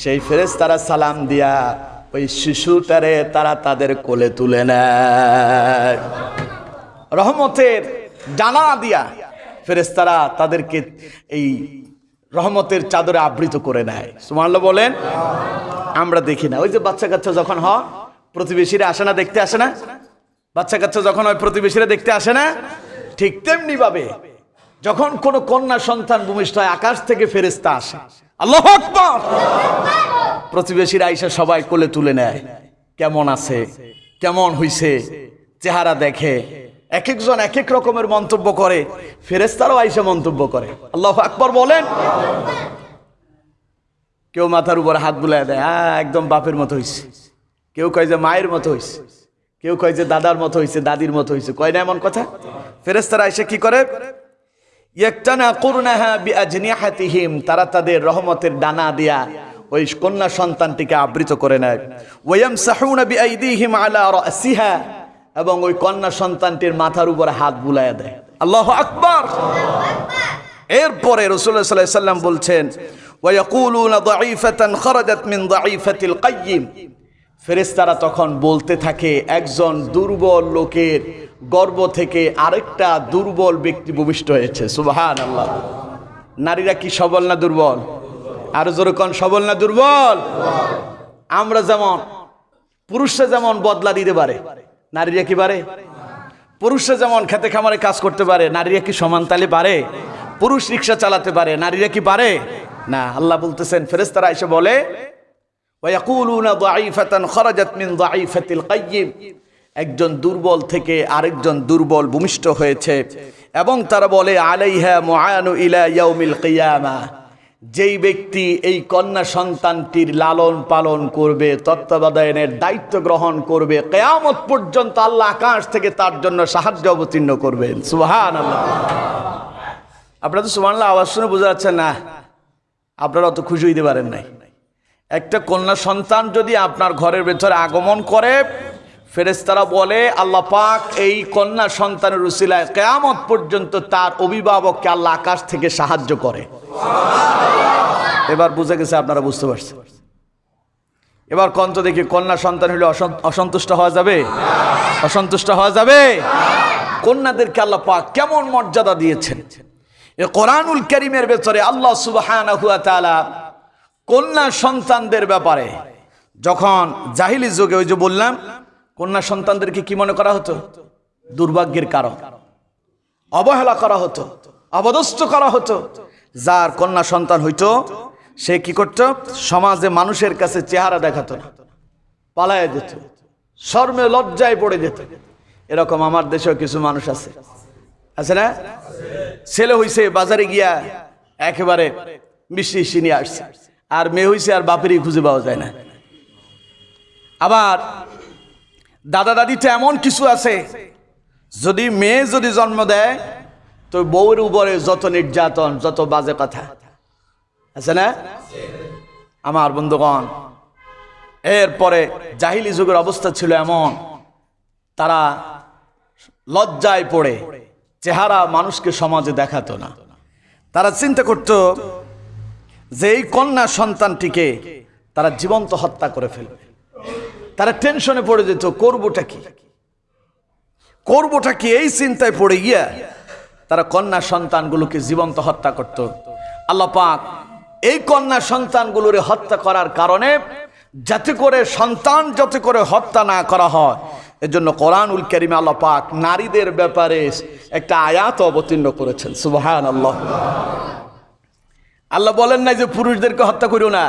[SPEAKER 1] সেই ফেরেশতারা সালাম দিয়া ওই শিশুটারে তারা তাদের কোলে তুলে নেয়। রহমতের ডানা দিয়া ফেরেশতারা তাদেরকে এই রহমতের চাদরে আবৃত করে নেয়। সুমাল্লা বলেন, আমরা দেখি না। ওই যে বাচ্চা কাচ্চা যখন হয়, প্রতিবেশীরা আসে না, দেখতে আসে না? বাচ্চা কাচ্চা যখন হয় প্রতিবেশীরা দেখতে আসে না, ঠিক তেমনি ভাবে যখন কোন কন্যা সন্তান ভূমিষ্ঠ হয়, আকাশ থেকে ফেরেস্তা আসে। আল্লাহ প্রতিবেশীরা আইসা সবাই কোলে তুলে নেয়। কেমন আছে? কেমন হইছে? চেহারা দেখে। এক একজন এক এক রকমের মন্তব্য করে ফেরেস্তারাও আইসা মন্তব্য করে। আল্লাহ আকবর বলেন। কেউ মাথার উপর হাত বুলাই দেয় হ্যাঁ একদম বাপের মতো হইছে। কেউ কয় যে মায়ের মতো হইছে। কেউ কয় যে দাদার মতো হইছে, দাদির মতো হইছে। কয় না এমন কথা? ফেরেস্তারা এসে কি করে? তারা তাদের রহমতের ডানা দিয়া ওই কন্যা সন্তানটিকে আবৃত করে নেয়। ওয়াম সাহুনা বিআইদিহিম আলা রাসিহা এবং ওই কন্যা সন্তানটির মাথার উপরে হাত বুলাইয়া দেয়। আল্লাহ আকবার। এরপরে রসুল্লাহ সাল্লাহ সাল্লাম বলছেন ফেরেশতারা তখন বলতে থাকে, একজন দুর্বল লোকের গর্ব থেকে আরেকটা দুর্বল ব্যক্তি ভূমিষ্ঠ হয়েছে। সুবহান আল্লাহ নারীরা কি সবল না দুর্বল? আর যেরকম সবল না দুর্বল? আমরা যেমন, পুরুষরা যেমন বদলা দিতে পারে নারীরা কি পারে? পুরুষরা যেমন খেতে খামারে কাজ করতে পারে, নারীরা কি সমান তালে পারে? পুরুষ রিক্সা চালাতে পারে, নারীরা কি পারে? না, আল্লাহ বলতেছেন ফেরেস্তারা এসে বলে একজন দুর্বল থেকে আরেকজন দুর্বল ভূমিষ্ঠ হয়েছে এবং তারা বলে, আলাইহা মহানু ইলা ইয়াউমিল কিয়ামা। যেই ব্যক্তি এই কন্যা সন্তানটির লালন পালন করবে তত্ত্বাবধায়নের দায়িত্ব গ্রহণ করবে, কেয়ামত পর্যন্ত আল্লাহ আকাশ থেকে তার জন্য সাহায্য অবতীর্ণ করবেন। সুহান আপনারা তো সুবহানাল্লাহ আওয়াজ শুনে বোঝা যাচ্ছে না, আপনারা অত খুশি হইতে পারেন নাই। একটা কন্যা সন্তান যদি আপনার ঘরের ভেতরে আগমন করে ফেরেশতারা বলে আল্লাহ পাক এই কন্যা সন্তানের উসিলায় কেয়ামত পর্যন্ত তার অভিভাবককে আল্লাহ আকাশ থেকে সাহায্য করে। এবার বুঝে গেছে আপনারা বুঝতে পারছেন। এবার কন্ত দেখি কন্যা সন্তান হলে অসন্তুষ্ট হওয়া যাবে? অসন্তুষ্ট হওয়া যাবে? কন্যাদেরকে আল্লাহ পাক কেমন মর্যাদা দিয়েছেন। এ কোরআনুল করিমের ভেতরে আল্লাহ তাআলা কন্যা সন্তানদের ব্যাপারে যখন জাহিলি যুগে ওই যে বললাম কন্যা সন্তানদেরকে কি মনে করা হতো? দুর্ভাগ্যের কারণ। অবহেলা করা হতো অবদস্ত করা হতো। যার কন্যা সন্তান হইতো, সে কি করত? সমাজে মানুষের কাছে চেহারা দেখাতো না, পালায় যেত, শর্মে লজ্জায় পড়ে যেত। এরকম আমার দেশেও কিছু মানুষ আছে। আছে না? ছেলে হইছে, বাজারে গিয়া একেবারে মিষ্টি নিয়ে আসছে। আর মেয়ে হইছে, আর বাপেরই খুঁজে পাওয়া যায় না। আবার দাদা দাদিতে এমন কিছু আছে? যদি মেয়ে যদি জন্ম দেয়, তো বউয়ের উপরে যত নির্যাতন, যত বাজে কথা। আছে না? আমার বন্ধুগণ, এরপরে জাহিলি যুগের অবস্থা ছিল এমন, তারা লজ্জায় পড়ে, চেহারা মানুষকে সমাজে দেখাতো না। তারা চিন্তা করত যে এই কন্যা সন্তানটিকে তারা জীবন্ত হত্যা করে ফেলবে। তারা টেনশনে পড়ে যেত, করবোটা কি? করবোটা কি? এই চিন্তায় পড়ে গিয়া তারা কন্যা সন্তানগুলোকে জীবন্ত হত্যা করত। আল্লাহ পাক এই কন্যা সন্তানগুলোরে হত্যা করার কারণে যাতে করে সন্তান যাতে করে হত্যা না করা হয়, এজন্য কোরআনুল করিমে আল্লাহ পাক নারীদের ব্যাপারে একটা আয়াত অবতীর্ণ করেছেন। সুবহান আল্লাহ আল্লাহ বলেন না যে পুরুষদেরকে হত্যা করিও না।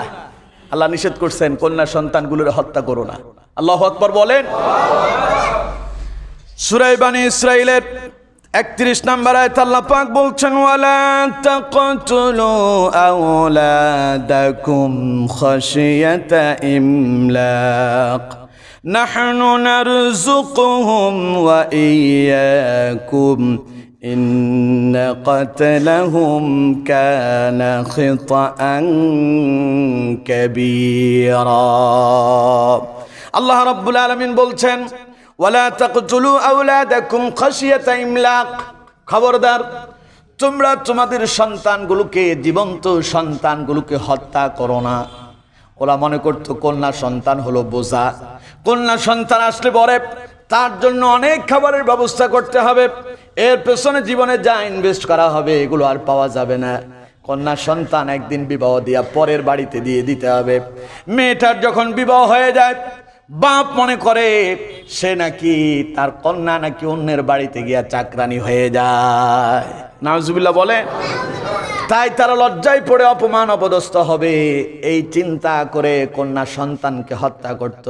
[SPEAKER 1] আল্লাহ নিষেধ করছেন, কন্যা সন্তানগুলোর হত্যা করো না। আল্লাহ আকবর বলেন। সুরাইবানী ইসরায়েলের একত্রিশ নম্বর আয়ত আল্লাহ পাক বলছেন, ওয়ালা নাহনু নারযুকুহুম ওয়া ইয়াকুম إن قتلهم كان خطأ كبيرا আল্লাহ রাব্বুল আলামিন বলছেন ওয়ালা তাকতুলু আওলাদাকুম খাশিয়াতা ইমলাক খবরদার তোমরা তোমাদের সন্তানগুলোকে জীবন্ত সন্তানগুলোকে হত্যা করো না ওরা মনে করতো কন্যা সন্তান হলো বোঝা কন্যা সন্তান আসলে পরে তার জন্য অনেক খাবারের ব্যবস্থা করতে হবে। এর পেছনে জীবনে যা ইনভেস্ট করা হবে, এগুলো আর পাওয়া যাবে না। কন্যা সন্তান একদিন বিবাহ দিয়া পরের বাড়িতে দিয়ে দিতে হবে। মেয়েটার যখন বিবাহ হয়ে যায় বাপ মনে করে সে নাকি তার কন্যা নাকি অন্যের বাড়িতে গিয়া চাকরানি হয়ে যায়। নাজুবিল্লাহ বলে তাই তারা লজ্জায় পড়ে অপমান অপদস্থ হবে। এই চিন্তা করে কন্যা সন্তানকে হত্যা করত।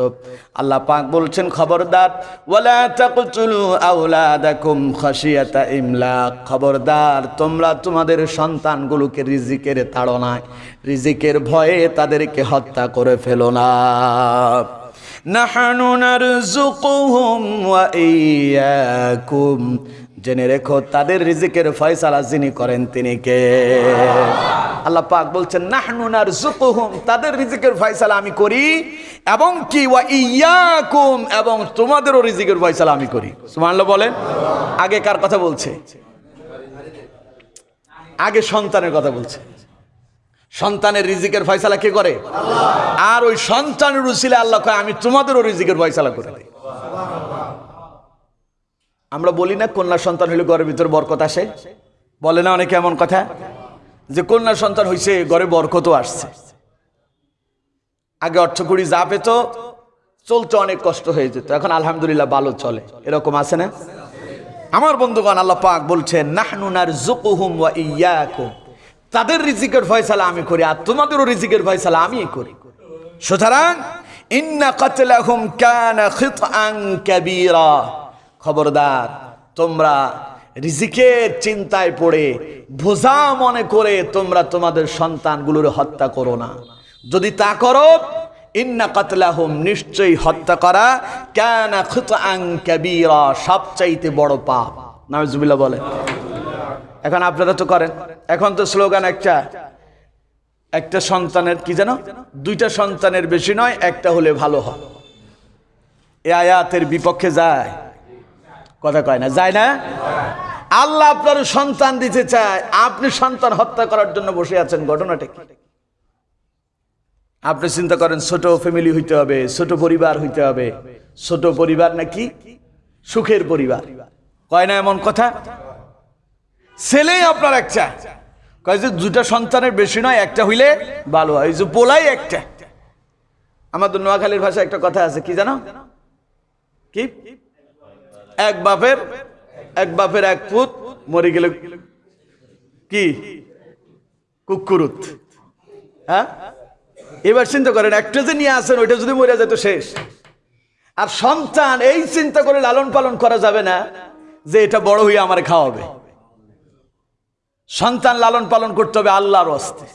[SPEAKER 1] আল্লাহ পাক বলছেন খবরদার ওয়ালা তাকতুলু আওলাদাকুম খাশিয়াতা ইমলাক। খবরদার তোমরা তোমাদের সন্তানগুলোকে রিজিকের তাড়নায় রিজিকের ভয়ে তাদেরকে হত্যা করে ফেলো না। নাহানু নারযুকুহুম ওয়া ইয়াকুম। জেনে রেখো, তাদের রিজিকের ফয়সালা যিনি করেন তিনি কে? আল্লাহ পাক বলছেন, নাহনু নারযুকুহুম, তাদের রিজিকের ফয়সালা আমি করি। এবং কি? ওয়া ইয়াকুম, এবং তোমাদেরও রিজিকের ফয়সালা আমি করি। সুবহানাল্লাহ বলেন, আগে কার কথা বলছে? আগে সন্তানের কথা বলছে। সন্তানের রিজিকের ফয়সালা কে করে? আর ওই সন্তানের উসিলে আল্লাহ কয়, আমি তোমাদেরও রিজিকের ফয়সালা করে দিই। আমরা বলি না, কন্যা সন্তান হইলে ঘরের ভিতরে বরকত আসে। বলে না অনেকে এমন কথা, যে কন্যা সন্তান হইছে, ঘরে বরকতও আসছে। আগে অর্থ কুড়ি যা পেত, চলতে অনেক কষ্ট হয়ে যেত। এখন আলহামদুলিল্লাহ ভালো চলে। এরকম আছে না? আমার বন্ধুগণ, আল্লাহ পাক বলছেন নাহনুনার জুকুহুম ওয়া ইয়াকুম। তাদের রিজিকের ফয়সালা আমি করি, আর তোমাদেরও রিজিকের ফয়সালা আমি করি। সুতরাং, ইন্না খবরদার, তোমরা রিজিকের চিন্তায় পড়ে, বোঝা মনে করে তোমরা তোমাদের সন্তানগুলোর হত্যা করো না। যদি তা করো, ইন্না কাতলাহুম নিশ্চয়ই হত্যা করা কানা খিতআন কাবীরা, সবচাইতে বড় পাপ। নাউজুবিল্লাহ বলেন এখন আপনারা তো করেন। এখন তো স্লোগান একটা একটা সন্তানের কি জানো দুইটা সন্তানের বেশি নয়, একটা হলে ভালো হয়। এ আয়াতের বিপক্ষে যায়। কথা কয় না, যায় না? আল্লাহ আপনার সন্তান দিতে চায়। আপনি সন্তান হত্যা করার জন্য বসে আছেন, ঘটনাটা কি? আপনি চিন্তা করেন, ছোট ফ্যামিলি হইতে হবে, ছোট পরিবার হইতে হবে। ছোট পরিবার নাকি সুখের পরিবার। কয় না এমন কথা? ছেলেই আপনার একটা। কয় দুটা সন্তানের বেশি নয়, একটা হইলে ভালো হয়। যে পোলাই একটা। আমাদের নোয়াখালীর ভাষায় একটা কথা আছে, কি জানো? কি? এক বাপের এক বাপের এক পুত মরে গেলে কি? কুকুরুত। হ্যাঁ? এবার চিন্তা করেন, একটা যে নিয়ে আসেন, ওইটা যদি মরে যেত শেষ। আর সন্তান এই চিন্তা করে লালন পালন করা যাবে না যে এটা বড় হয়ে আমার খাওয়াবে। সন্তান লালন পালন করতে হবে আল্লাহর হস্তে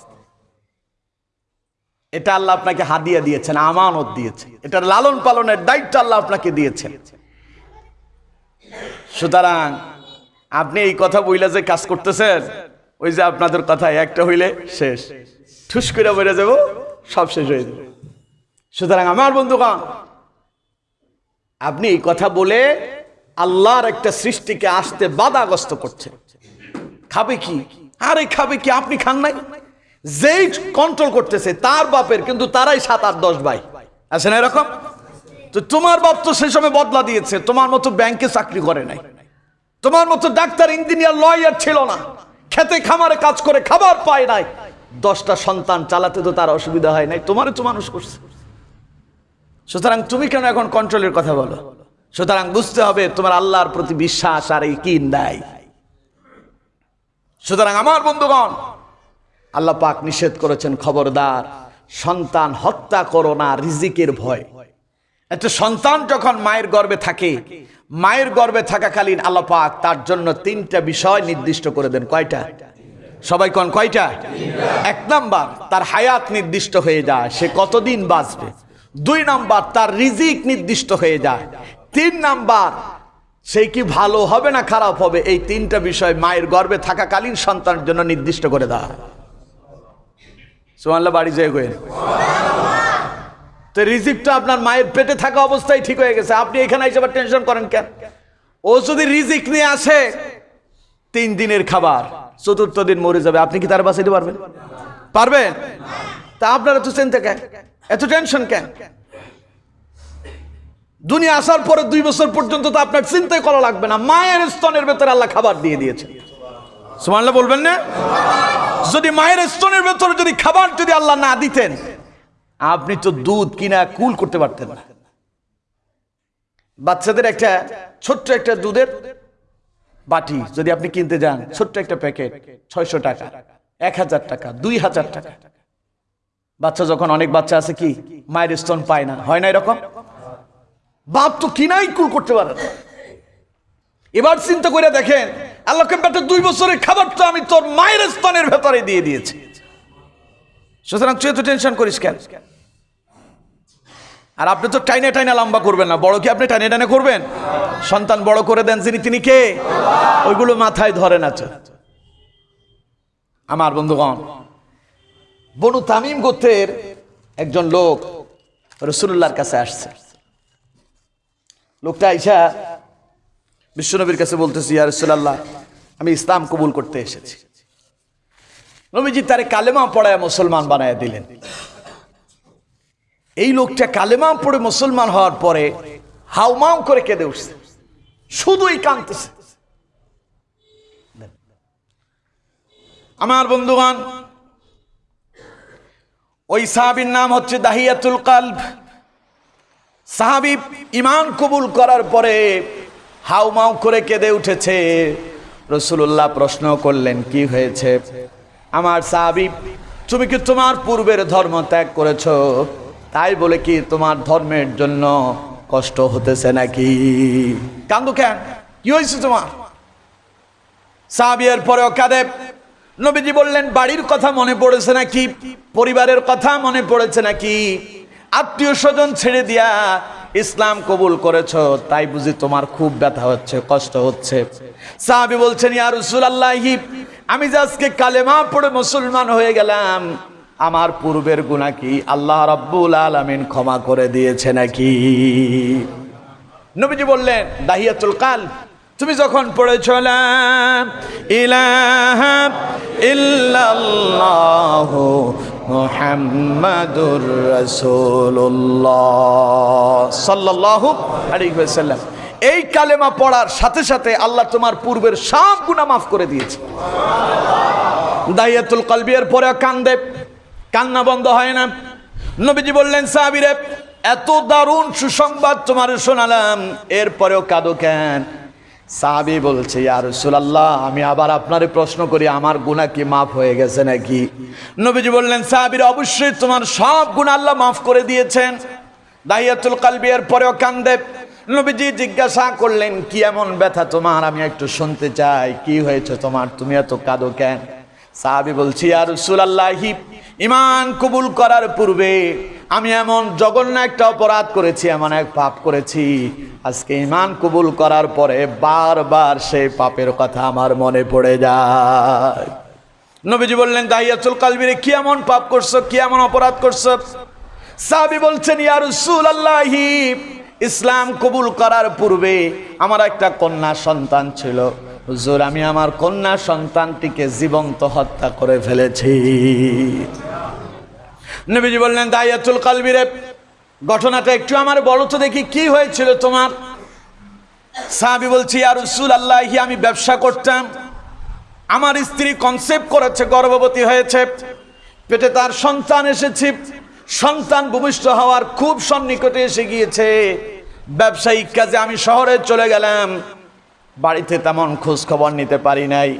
[SPEAKER 1] এটা আল্লাহ আপনাকে হাদিয়া দিয়েছেন, আমানত দিয়েছে এটা লালন পালনের দায়িত্ব আল্লাহ আপনাকে দিয়েছেন। সুতরাং আপনি এই কথা বইলে যে কাজ করতেছেন, ওই যে আপনাদের কথা একটা হইলে শেষ। ঠুস করে বেড়ে যাব, সব শেষ হয়ে যাবে। সুতরাং আমার বন্ধুগণ, আপনি এই কথা বলে আল্লাহর একটা সৃষ্টিকে আসতে বাধাগ্রস্ত করছেন। খাবে কি? আরে খাবে কি? আপনি খান নাই? যেই কন্ট্রোল করতেছে, তার বাপের, কিন্তু তারাই সাত, আট, দশ ভাই। আছে না এরকম? তো তোমার বাপ তো সেই সময় বদলা দিয়েছে, তোমার মতো ব্যাংকে চাকরি করে নাই। তোমার মতো ডাক্তার, ইঞ্জিনিয়ার লয়ার ছিল না। খেতে, খামারে কাজ করে খাবার পায় নাই। দশটা সন্তান চালাতে তো তার অসুবিধা হয় নাই। তোমারও তো মানুষ করছে। সুতরাং তুমি কেন এখন কন্ট্রোলের কথা বলো? সুতরাং বুঝতে হবে, তোমার আল্লাহর প্রতি বিশ্বাস আর এই কিন দেয় সুতরাং আমার বন্ধুগণ, আল্লাহ পাক নিষেধ করেছেন, খবরদার, সন্তান হত্যা করো না, রিজিকের ভয়। একটা সন্তান যখন মায়ের গর্ভে থাকে, মায়ের গর্বে থাকাকালীন আল্লাহ পাক তার জন্য তিনটা বিষয় নির্দিষ্ট করে দেন। কয়টা? সবাই কন কয়টা? এক নাম্বার, তার হায়াত নির্দিষ্ট হয়ে যায়, সে কতদিন বাঁচবে? দুই নাম্বার, তার রিজিক নির্দিষ্ট হয়ে যায়। তিন নাম্বার সেই কি ভালো হবে না খারাপ হবে? এই তিনটা বিষয় মায়ের গর্ভে থাকাকালীন সন্তানের জন্য নির্দিষ্ট করে দেওয়া হয় সোমাল্লা বাড়ি যেয়ে গেন তো রিজিকটা আপনার মায়ের পেটে থাকা অবস্থায় ঠিক হয়ে গেছে। আপনি এখানে এসে আবার টেনশন করেন কেন? ও যদি রিজিক নিয়ে আসে, তিন দিনের খাবার, চতুর্থ দিন মরে যাবে। আপনি কি তার বাঁচাইতে পারবেন? পারবেন? তা আপনার এত চিন্তা কেন? এত টেনশন কেন? দুনিয়া আসার পরে দুই বছর পর্যন্ত তো আপনার চিন্তাই করা লাগবে না। মায়ের স্তনের ভেতরে আল্লাহ খাবার দিয়ে দিয়েছে সুমানলা বলবেন না? যদি মায়ের স্তনের ভেতরে যদি খাবার যদি আল্লাহ না দিতেন, আপনি তো দুধ কিনা কুল করতে পারতেন না। বাচ্চাদের একটা ছোট্ট একটা দুধের বাটি যদি আপনি কিনতে যান, ছোট্ট একটা প্যাকেট, ছয়শো টাকা, এক হাজার টাকা, দুই হাজার টাকা। বাচ্চা যখন অনেক বাচ্চা আছে কি, মায়ের স্তন পায় না। হয় না এরকম? বাপ তো কিনাই কুল করতে পারে না। এবার চিন্তা করে দেখেন আল্লাহকে বেটা দুই বছরের খাবার তো আমি তোর মায়ের স্তনের ভেতরে দিয়ে দিয়েছি। সুতরাং তুই তো টেনশন করিস কেন? আর আপনি তো টাইনে টাইনে লম্বা করবেন না। বড় কি আপনি টাইনে টাইনে করবেন? সন্তান বড় করে দেন, যিনি তিনি কে? ওইগুলো মাথায় ধরেন আছে আমার বন্ধুগণ, বনু তামিম গোত্রের একজন লোক রসুল্লাহর কাছে আসছে। লোকটা আইসা বিশ্বনবীর কাছে বলতেছি, ইয়া আমি ইসলাম কবুল করতে এসেছি। নবীজি তারে কালেমা পড়ায় মুসলমান বানায় দিলেন। এই লোকটা কালেমা পড়ে মুসলমান হওয়ার পরে হাউমাউ করে কেঁদে উঠছে, শুধুই কাঁদতেছে। আমার বন্ধুগণ, ওই সাহাবির নাম হচ্ছে দাহিয়াতুল কালব। সাহাবি ইমান কবুল করার পরে হাউমাউ করে কেঁদে উঠেছে। রসুল্লাহ প্রশ্ন করলেন, কি হয়েছে? আমার সাহাবি, তুমি কি তোমার পূর্বের ধর্ম ত্যাগ করেছ? তাই বলে, কি তোমার ধর্মের জন্য কষ্ট হতেছে নাকি? কান্দু কেন? কি হয়েছে তোমার? সাবিয়ের পরেও কাঁদে। নবীজি বললেন, বাড়ির কথা মনে পড়েছে নাকি? পরিবারের কথা মনে পড়েছে নাকি? আত্মীয় স্বজন ছেড়ে দিয়া ইসলাম কবুল করেছ, তাই বুঝি তোমার খুব ব্যথা হচ্ছে, কষ্ট হচ্ছে। সাহাবি বলছেন, ইয়া রাসূলুল্লাহি, আমি যে আজকে কালেমা পড়ে মুসলমান হয়ে গেলাম, আমার পূর্বের গুনাহ কি আল্লাহ রাব্বুল আলামিন ক্ষমা করে দিয়েছে নাকি? নবীজি বললেন, দাহিয়াতুল কাল তুমি যখন পড়েছ ইলাহা ইল্লাল্লাহ মুহাম্মাদুর রাসূলুল্লাহ সাল্লাল্লাহু আলাইহি এই কালেমা পড়ার সাথে সাথে আল্লাহ তোমার পূর্বের সব গুনাহ মাফ করে দিয়েছে। দাহিয়াতুল কলবিয়ার পরে কান্দে, কান্না বন্ধ হয় না। নবীজি বললেন, সাহাবিরে, এত দারুণ সুসংবাদ তোমার শোনালাম এরপরেও কাঁদো কেন? সাহাবি বলছে আর সুলাল্লাহ আমি আবার আপনারে প্রশ্ন করি, আমার গুণা কি মাফ হয়ে গেছে নাকি? নবীজি বললেন, সাহাবির অবশ্যই তোমার সব গুণা আল্লাহ মাফ করে দিয়েছেন। দাহিয়াতুল কালবিয়ার পরেও কান্দে। নবীজি জিজ্ঞাসা করলেন, কি এমন ব্যথা তোমার? আমি একটু শুনতে চাই, কি হয়েছে তোমার? তুমি এত কাঁদো কেন? সাহাবি বলছি আর সুলাল্লাহি ইমান কবুল করার পূর্বে আমি এমন জঘন্য একটা অপরাধ করেছি, এমন এক পাপ করেছি। আজকে ইমান কবুল করার পরে বারবার সেই পাপের কথা আমার মনে পড়ে যায়। নবীজি বললেন, দাহিয়াতুল কালবিরে কি এমন পাপ করছ, কি এমন অপরাধ করছ? সাহাবি বলছেন, ইয়া রাসূলুল্লাহি, ইসলাম কবুল করার পূর্বে আমার একটা কন্যা সন্তান ছিল। হুজুর, আমি আমার কন্যা সন্তানটিকে জীবন্ত হত্যা করে ফেলেছি। নবীজি বললেন, দাইয়াতুল কালবিরে ঘটনাটা একটু আমার বলো তো দেখি কি হয়েছিল তোমার? সাহাবি বলছি আর রসুল আল্লাহি আমি ব্যবসা করতাম। আমার স্ত্রী কনসেপ্ট করেছে, গর্ভবতী হয়েছে। পেটে তার সন্তান এসেছে। সন্তান ভূমিষ্ঠ হওয়ার খুব সন্নিকটে এসে গিয়েছে। ব্যবসায়িক কাজে আমি শহরে চলে গেলাম। বাড়িতে তেমন খোঁজ খবর নিতে পারি নাই।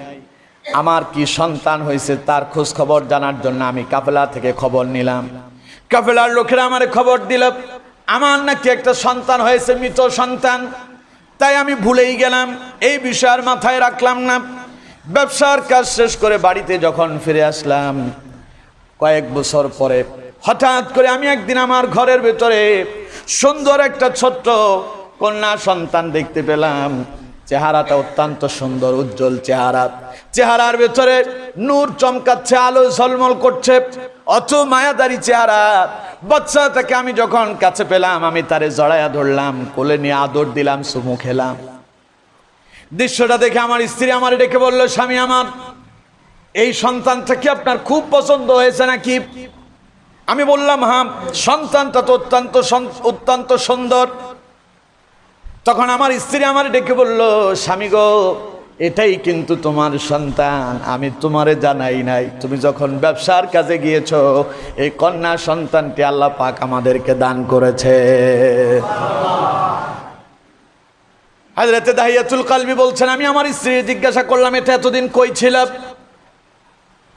[SPEAKER 1] আমার কি সন্তান হয়েছে তার খোঁজ খবর জানার জন্য আমি কাফেলা থেকে খবর নিলাম। কাফেলার লোকেরা আমার খবর দিল, আমার নাকি একটা সন্তান হয়েছে, মৃত সন্তান। তাই আমি ভুলেই গেলাম, এই বিষয়ের মাথায় রাখলাম না। ব্যবসার কাজ শেষ করে বাড়িতে যখন ফিরে আসলাম, কয়েক বছর পরে হঠাৎ করে আমি একদিন আমার ঘরের ভেতরে সুন্দর একটা ছোট্ট কন্যা সন্তান দেখতে পেলাম। চেহারাটা অত্যন্ত সুন্দর, উজ্জ্বল চেহারা। চেহারার ভেতরে নূর চমকাচ্ছে, আলো ঝলমল করছে অত মায়াদারি চেহারা। বাচ্চাটাকে আমি যখন কাছে পেলাম, আমি তারে জড়াইয়া ধরলাম, কোলে নিয়ে আদর দিলাম সুমু খেলাম। দৃশ্যটা দেখে আমার স্ত্রী আমার ডেকে বলল, স্বামী আমার, এই সন্তানটা কি আপনার খুব পছন্দ হয়েছে নাকি? আমি বললাম হ্যাঁ সন্তানটা তো অত্যন্ত অত্যন্ত সুন্দর। তখন আমার স্ত্রী আমার ডেকে বলল, স্বামী গো, এটাই কিন্তু তোমার সন্তান, আমি তোমারে জানাই নাই। তুমি যখন ব্যবসার কাজে গিয়েছো, এই কন্যা সন্তানটি আল্লাহ পাক আমাদেরকে দান করেছে। হাজরাতে দাহিয়াতুল কালবি বলছেন, আমি আমার স্ত্রী জিজ্ঞাসা করলাম, এটা এতদিন কই ছিল?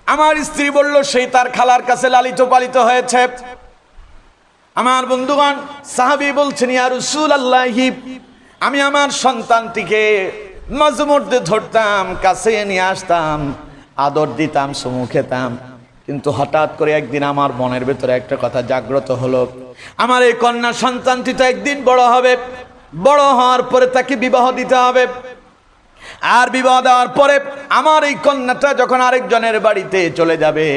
[SPEAKER 1] আমার স্ত্রী বলল, সেই তার খালার কাছে লালিত পালিত হয়েছে। আমার বন্ধুগণ, সাহাবি বলছেন, ইয়া রসুল আল্লাহি আমি আমার সন্তানটিকে মাঝে মধ্যে ধরতাম, কাছে নিয়ে আসতাম, আদর দিতাম, সমু খেতাম। কিন্তু হঠাৎ করে একদিন আমার মনের ভেতরে একটা কথা জাগ্রত হলো। আমার এই কন্যা সন্তানটি তো একদিন বড় হবে। বড় হওয়ার পরে তাকে বিবাহ দিতে হবে। আর বিবাহ দেওয়ার পরে আমার এই কন্যাটা যখন আরেকজনের বাড়িতে চলে যাবে,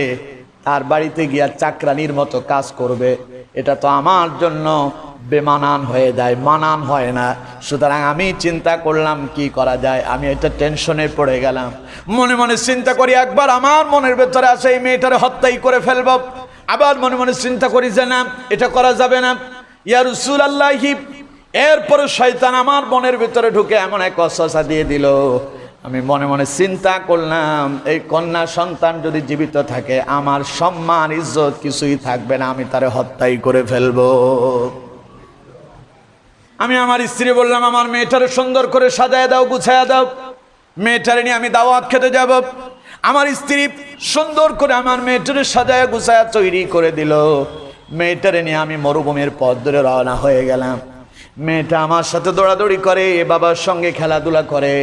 [SPEAKER 1] তার বাড়িতে গিয়া চাকরানির মতো কাজ করবে। এটা তো আমার জন্য বেমানান হয়ে যায়, মানান হয় না। সুতরাং আমি চিন্তা করলাম, কি করা যায়? আমি এটা টেনশনে পড়ে গেলাম। মনে মনে চিন্তা করি, একবার আমার মনের ভেতরে আসে এই মেয়েটারে হত্যাই করে ফেলব। আবার মনে মনে চিন্তা করি যে, না, এটা করা যাবে না। ইয়া রসুল আল্লাহি এরপরে শয়তান আমার মনের ভেতরে ঢুকে এমন এক অসসা দিয়ে দিল। আমি মনে মনে চিন্তা করলাম, এই কন্যা সন্তান যদি জীবিত থাকে, আমার সম্মান, ইজ্জত কিছুই থাকবে না, আমি তারে হত্যাই করে ফেলব। আমি আমার স্ত্রী বললাম, আমার মেয়েটারে সুন্দর করে সাজায় দাও, গুছায়া দাও। মেয়েটারে নিয়ে আমি দাওয়াত খেতে যাব। আমার স্ত্রী সুন্দর করে আমার মেয়েটারে সাজায়, গুছায়া, তৈরি করে দিল। মেয়েটারে নিয়ে আমি মরুভূমির পথ ধরে রওনা হয়ে গেলাম। মেয়েটা আমার সাথে দৌড়াদৌড়ি করে বাবার সঙ্গে খেলাধুলা করে।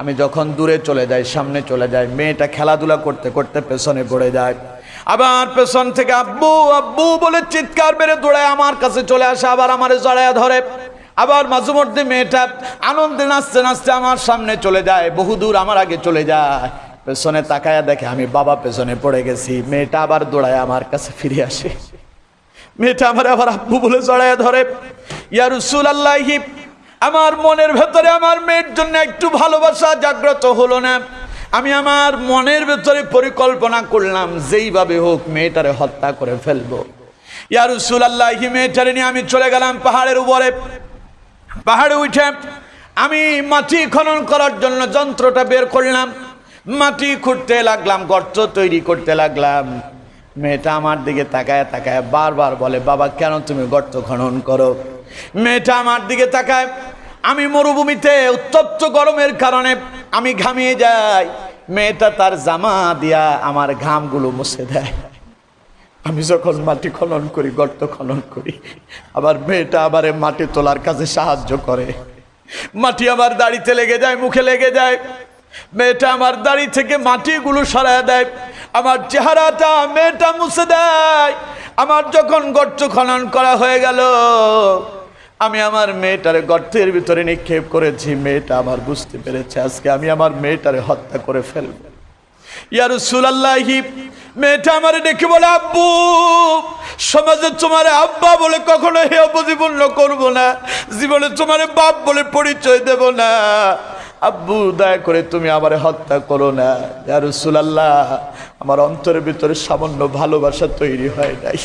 [SPEAKER 1] আমি যখন দূরে চলে যাই, সামনে চলে যাই, মেয়েটা খেলাধুলা করতে করতে পেছনে পড়ে যায়। আবার পেছন থেকে আব্বু আব্বু বলে চিৎকার বেড়ে দৌড়ায়, আমার কাছে চলে আসে, আবার আমার জড়ায় ধরে। আবার মাঝে মধ্যে মেয়েটা আনন্দে নাচতে নাচতে আমার সামনে চলে যায়, বহুদূর আমার আগে চলে যায়। পেছনে তাকায়া দেখে আমি বাবা পেছনে পড়ে গেছি, মেয়েটা আবার দৌড়ায় আমার কাছে ফিরে আসে। মেয়েটা আমার আবার আব্বু বলে জড়ায় ধরে, ইয়া রসুল আল্লাহি আমার মনের ভেতরে আমার মেয়ের জন্য একটু ভালোবাসা জাগ্রত হলো না। আমি আমার মনের ভেতরে পরিকল্পনা করলাম, যেইভাবে হোক মেয়েটারে হত্যা করে ফেলব। ইয়া রসুল আল্লাহি মেয়েটারে নিয়ে আমি চলে গেলাম পাহাড়ের উপরে। পাহাড়ে উঠে আমি মাটি খনন করার জন্য যন্ত্রটা বের করলাম। মাটি খুঁড়তে লাগলাম, গর্ত তৈরি করতে লাগলাম। মেয়েটা আমার দিকে তাকায় তাকায় বারবার বলে, বাবা, কেন তুমি গর্ত খনন করো? মেয়েটা আমার দিকে তাকায়, আমি মরুভূমিতে উত্তপ্ত গরমের কারণে আমি ঘামিয়ে যাই। মেয়েটা তার জামা দিয়া আমার ঘামগুলো মুছে দেয়। আমি যখন মাটি খনন করি, গর্ত খনন করি আবার মেয়েটা আবার মাটি তোলার কাজে সাহায্য করে। মাটি আমার দাড়িতে লেগে যায়, মুখে লেগে যায়। মেয়েটা আমার দাড়ি থেকে মাটিগুলো সরায় দেয়। আমার চেহারাটা মেয়েটা মুছে দেয়। আমার যখন গর্ত খনন করা হয়ে গেল, আমি আমার মেয়েটারে গর্তের ভিতরে নিক্ষেপ করেছি। মেয়েটা আমার বুঝতে পেরেছে, আজকে আমি আমার মেয়েটারে হত্যা করে ফেলব। ইয়া রাসূলুল্লাহি মেয়েটা আমার ডেকে বলে, আব্বু, সমাজে তোমার আব্বা বলে কখনো হে অপজীবন্য করব না। জীবনে তোমার বাপ বলে পরিচয় দেব না। আব্বু, দয়া করে তুমি আমার হত্যা করো না। যার সুলাল্লাহ আমার অন্তরের ভিতরে সামান্য ভালোবাসা তৈরি হয় নাই।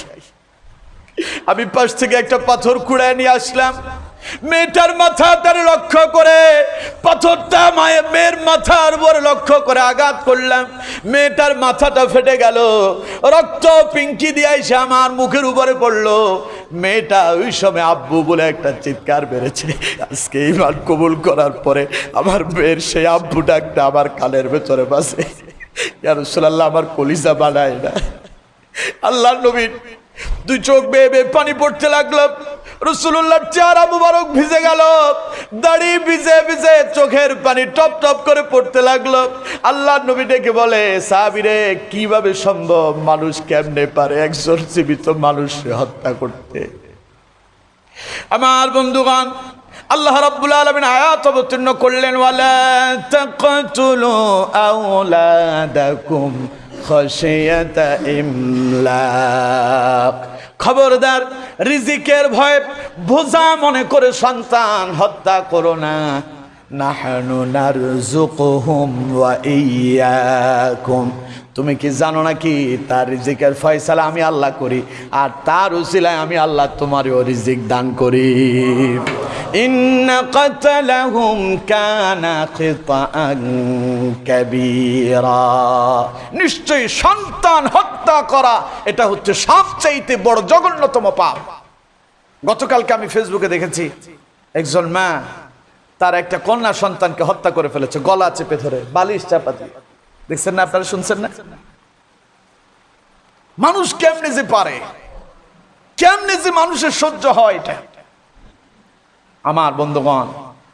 [SPEAKER 1] আমি পাশ থেকে একটা পাথর কুড়ায় নিয়ে আসলাম। মেয়েটার মাথা তার লক্ষ্য করে, পাথরটা মায়ের মেয়ের মাথার উপর লক্ষ্য করে আঘাত করলাম। মেয়েটার মাথাটা ফেটে গেল, রক্ত পিঙ্কি দিয়ে এসে আমার মুখের উপরে পড়ল। মেয়েটা ওই সময় আব্বু বলে একটা চিৎকার বেড়েছে আজকে ইমান কবুল করার পরে আমার মেয়ের সেই আব্বুটা একটা আমার কানের ভেতরে বাসে আমার কলিজা বানায় না। আল্লাহ নবীন দুই চোখ বেয়ে বেয়ে পানি পড়তে লাগল। রসুল্লাহর চেহারা মুবারক ভিজে গেল। দাড়ি ভিজে ভিজে চোখের পানি টপ টপ করে পড়তে লাগল। আল্লাহ নবী ডেকে বলে, সাহাবিরে, কীভাবে সম্ভব? মানুষ কেমনে পারে? একজন জীবিত মানুষকে হত্যা করতে। আমার বন্ধুগণ, আল্লাহ রাব্বুল আলামিন আয়াত অবতীর্ণ করলেন, ওয়ালা তাকতুলু আওলাদাকুম খশিয়াতা ইমলাক। খবরদার, রিজিকের ভয়ে, বোঝা মনে করে সন্তান হত্যা করো না। নাহনু নারযুকুহুম ওয়া ইয়্যাকুম তুমি কি জানো নাকি? তার রিজিকের ফয়সালা আমি আল্লাহ করি, আর তার উসিলায় আমি আল্লাহ তোমারও রিজিক দান করি। নিশ্চয়ই সন্তান হত্যা করা, এটা হচ্ছে সবচাইতে বড় জঘন্যতম পাপ। গতকালকে আমি ফেসবুকে দেখেছি, একজন মা তার একটা কন্যা সন্তানকে হত্যা করে ফেলেছে, গলা চেপে ধরে, বালিশ চাপা দিয়ে। দেখছেন না আপনারা শুনছেন না? মানুষ কেমনে যে পারে? কেমনে যে মানুষের সহ্য হয় এটা? আমার বন্ধুগণ,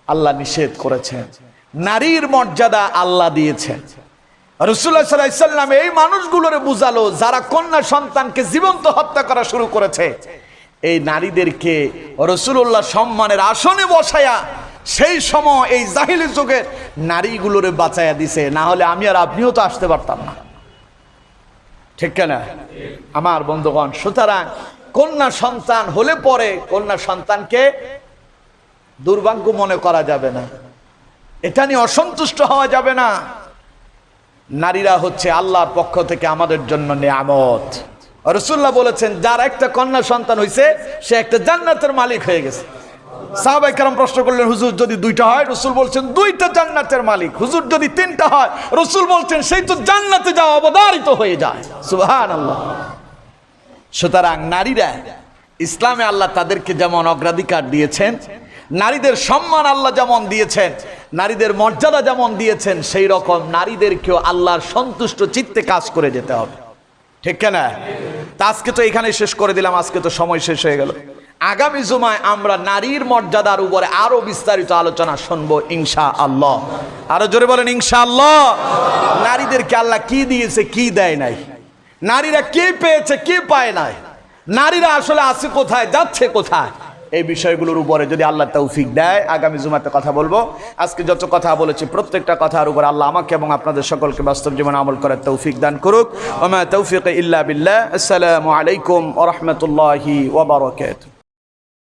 [SPEAKER 1] আল্লাহ নিষেধ করেছেন। নারীর মর্যাদা আল্লাহ দিয়েছেন। এই মানুষগুলোরে বুঝালো, যারা কন্যা সন্তানকে জীবন্ত হত্যা করা শুরু করেছে। এই নারীদেরকে রসুল্লাহ সম্মানের আসনে বসায়া সেই সময় এই জাহিলি যুগের নারীগুলোরে বাঁচাইয়া দিছে, না হলে আমি আর আপনিও তো আসতে পারতাম না। ঠিক না আমার বন্ধুগণ, সুতরাং কন্যা সন্তান হলে পরে কন্যা সন্তানকে দুর্ভাগ্য মনে করা যাবে না। এটা নিয়ে অসন্তুষ্ট হওয়া যাবে না। নারীরা হচ্ছে আল্লাহর পক্ষ থেকে আমাদের জন্য নিয়ামত। রসুল্লাহ বলেছেন, যার একটা কন্যা সন্তান হয়েছে সে একটা জান্নাতের মালিক হয়ে গেছে। প্রশ্ন করলেন, হুজুর, যদি দুইটা হয়? রসুল বলছেন, দুইটা জান্নাতের মালিক। হুজুর, যদি তিনটা হয়? রসুল বলছেন, সেই তো জান্নাতে যাওয়া অবধারিত হয়ে যায়। সুহান আল্লাহ সুতরাং নারীরা, ইসলামে আল্লাহ তাদেরকে যেমন অগ্রাধিকার দিয়েছেন, নারীদের সম্মান আল্লাহ যেমন দিয়েছেন, নারীদের মর্যাদা যেমন দিয়েছেন, সেই রকম নারীদেরকেও আল্লাহর সন্তুষ্ট চিত্তে কাজ করে যেতে হবে। ঠিক না তা আজকে তো এখানে শেষ করে দিলাম, আজকে তো সময় শেষ হয়ে গেল। আগামী জুমায় আমরা নারীর মর্যাদার উপরে আরও বিস্তারিত আলোচনা শুনব ইনশা আল্লাহ আরও জোরে বলেন ইনশা আল্লাহ নারীদেরকে আল্লাহ কি দিয়েছে, কি দেয় নাই? নারীরা কে পেয়েছে, কে পায় নাই? নারীরা আসলে আছে কোথায়, যাচ্ছে কোথায়? এই বিষয়গুলোর উপরে যদি আল্লাহ তৌফিক দেয়, আগামী জুমাতে কথা বলব। আজকে যত কথা বলেছি, প্রত্যেকটা কথার উপর আল্লাহ আমাকে এবং আপনাদের সকলকে বাস্তব জীবনে আমল করার তৌফিক দান করুক। ওমা তৌফিক ইল্লা বিল্লাহ। আসসালামু আলাইকুম ওয়া রাহমাতুল্লাহি ওয়া বারাকাতুহু।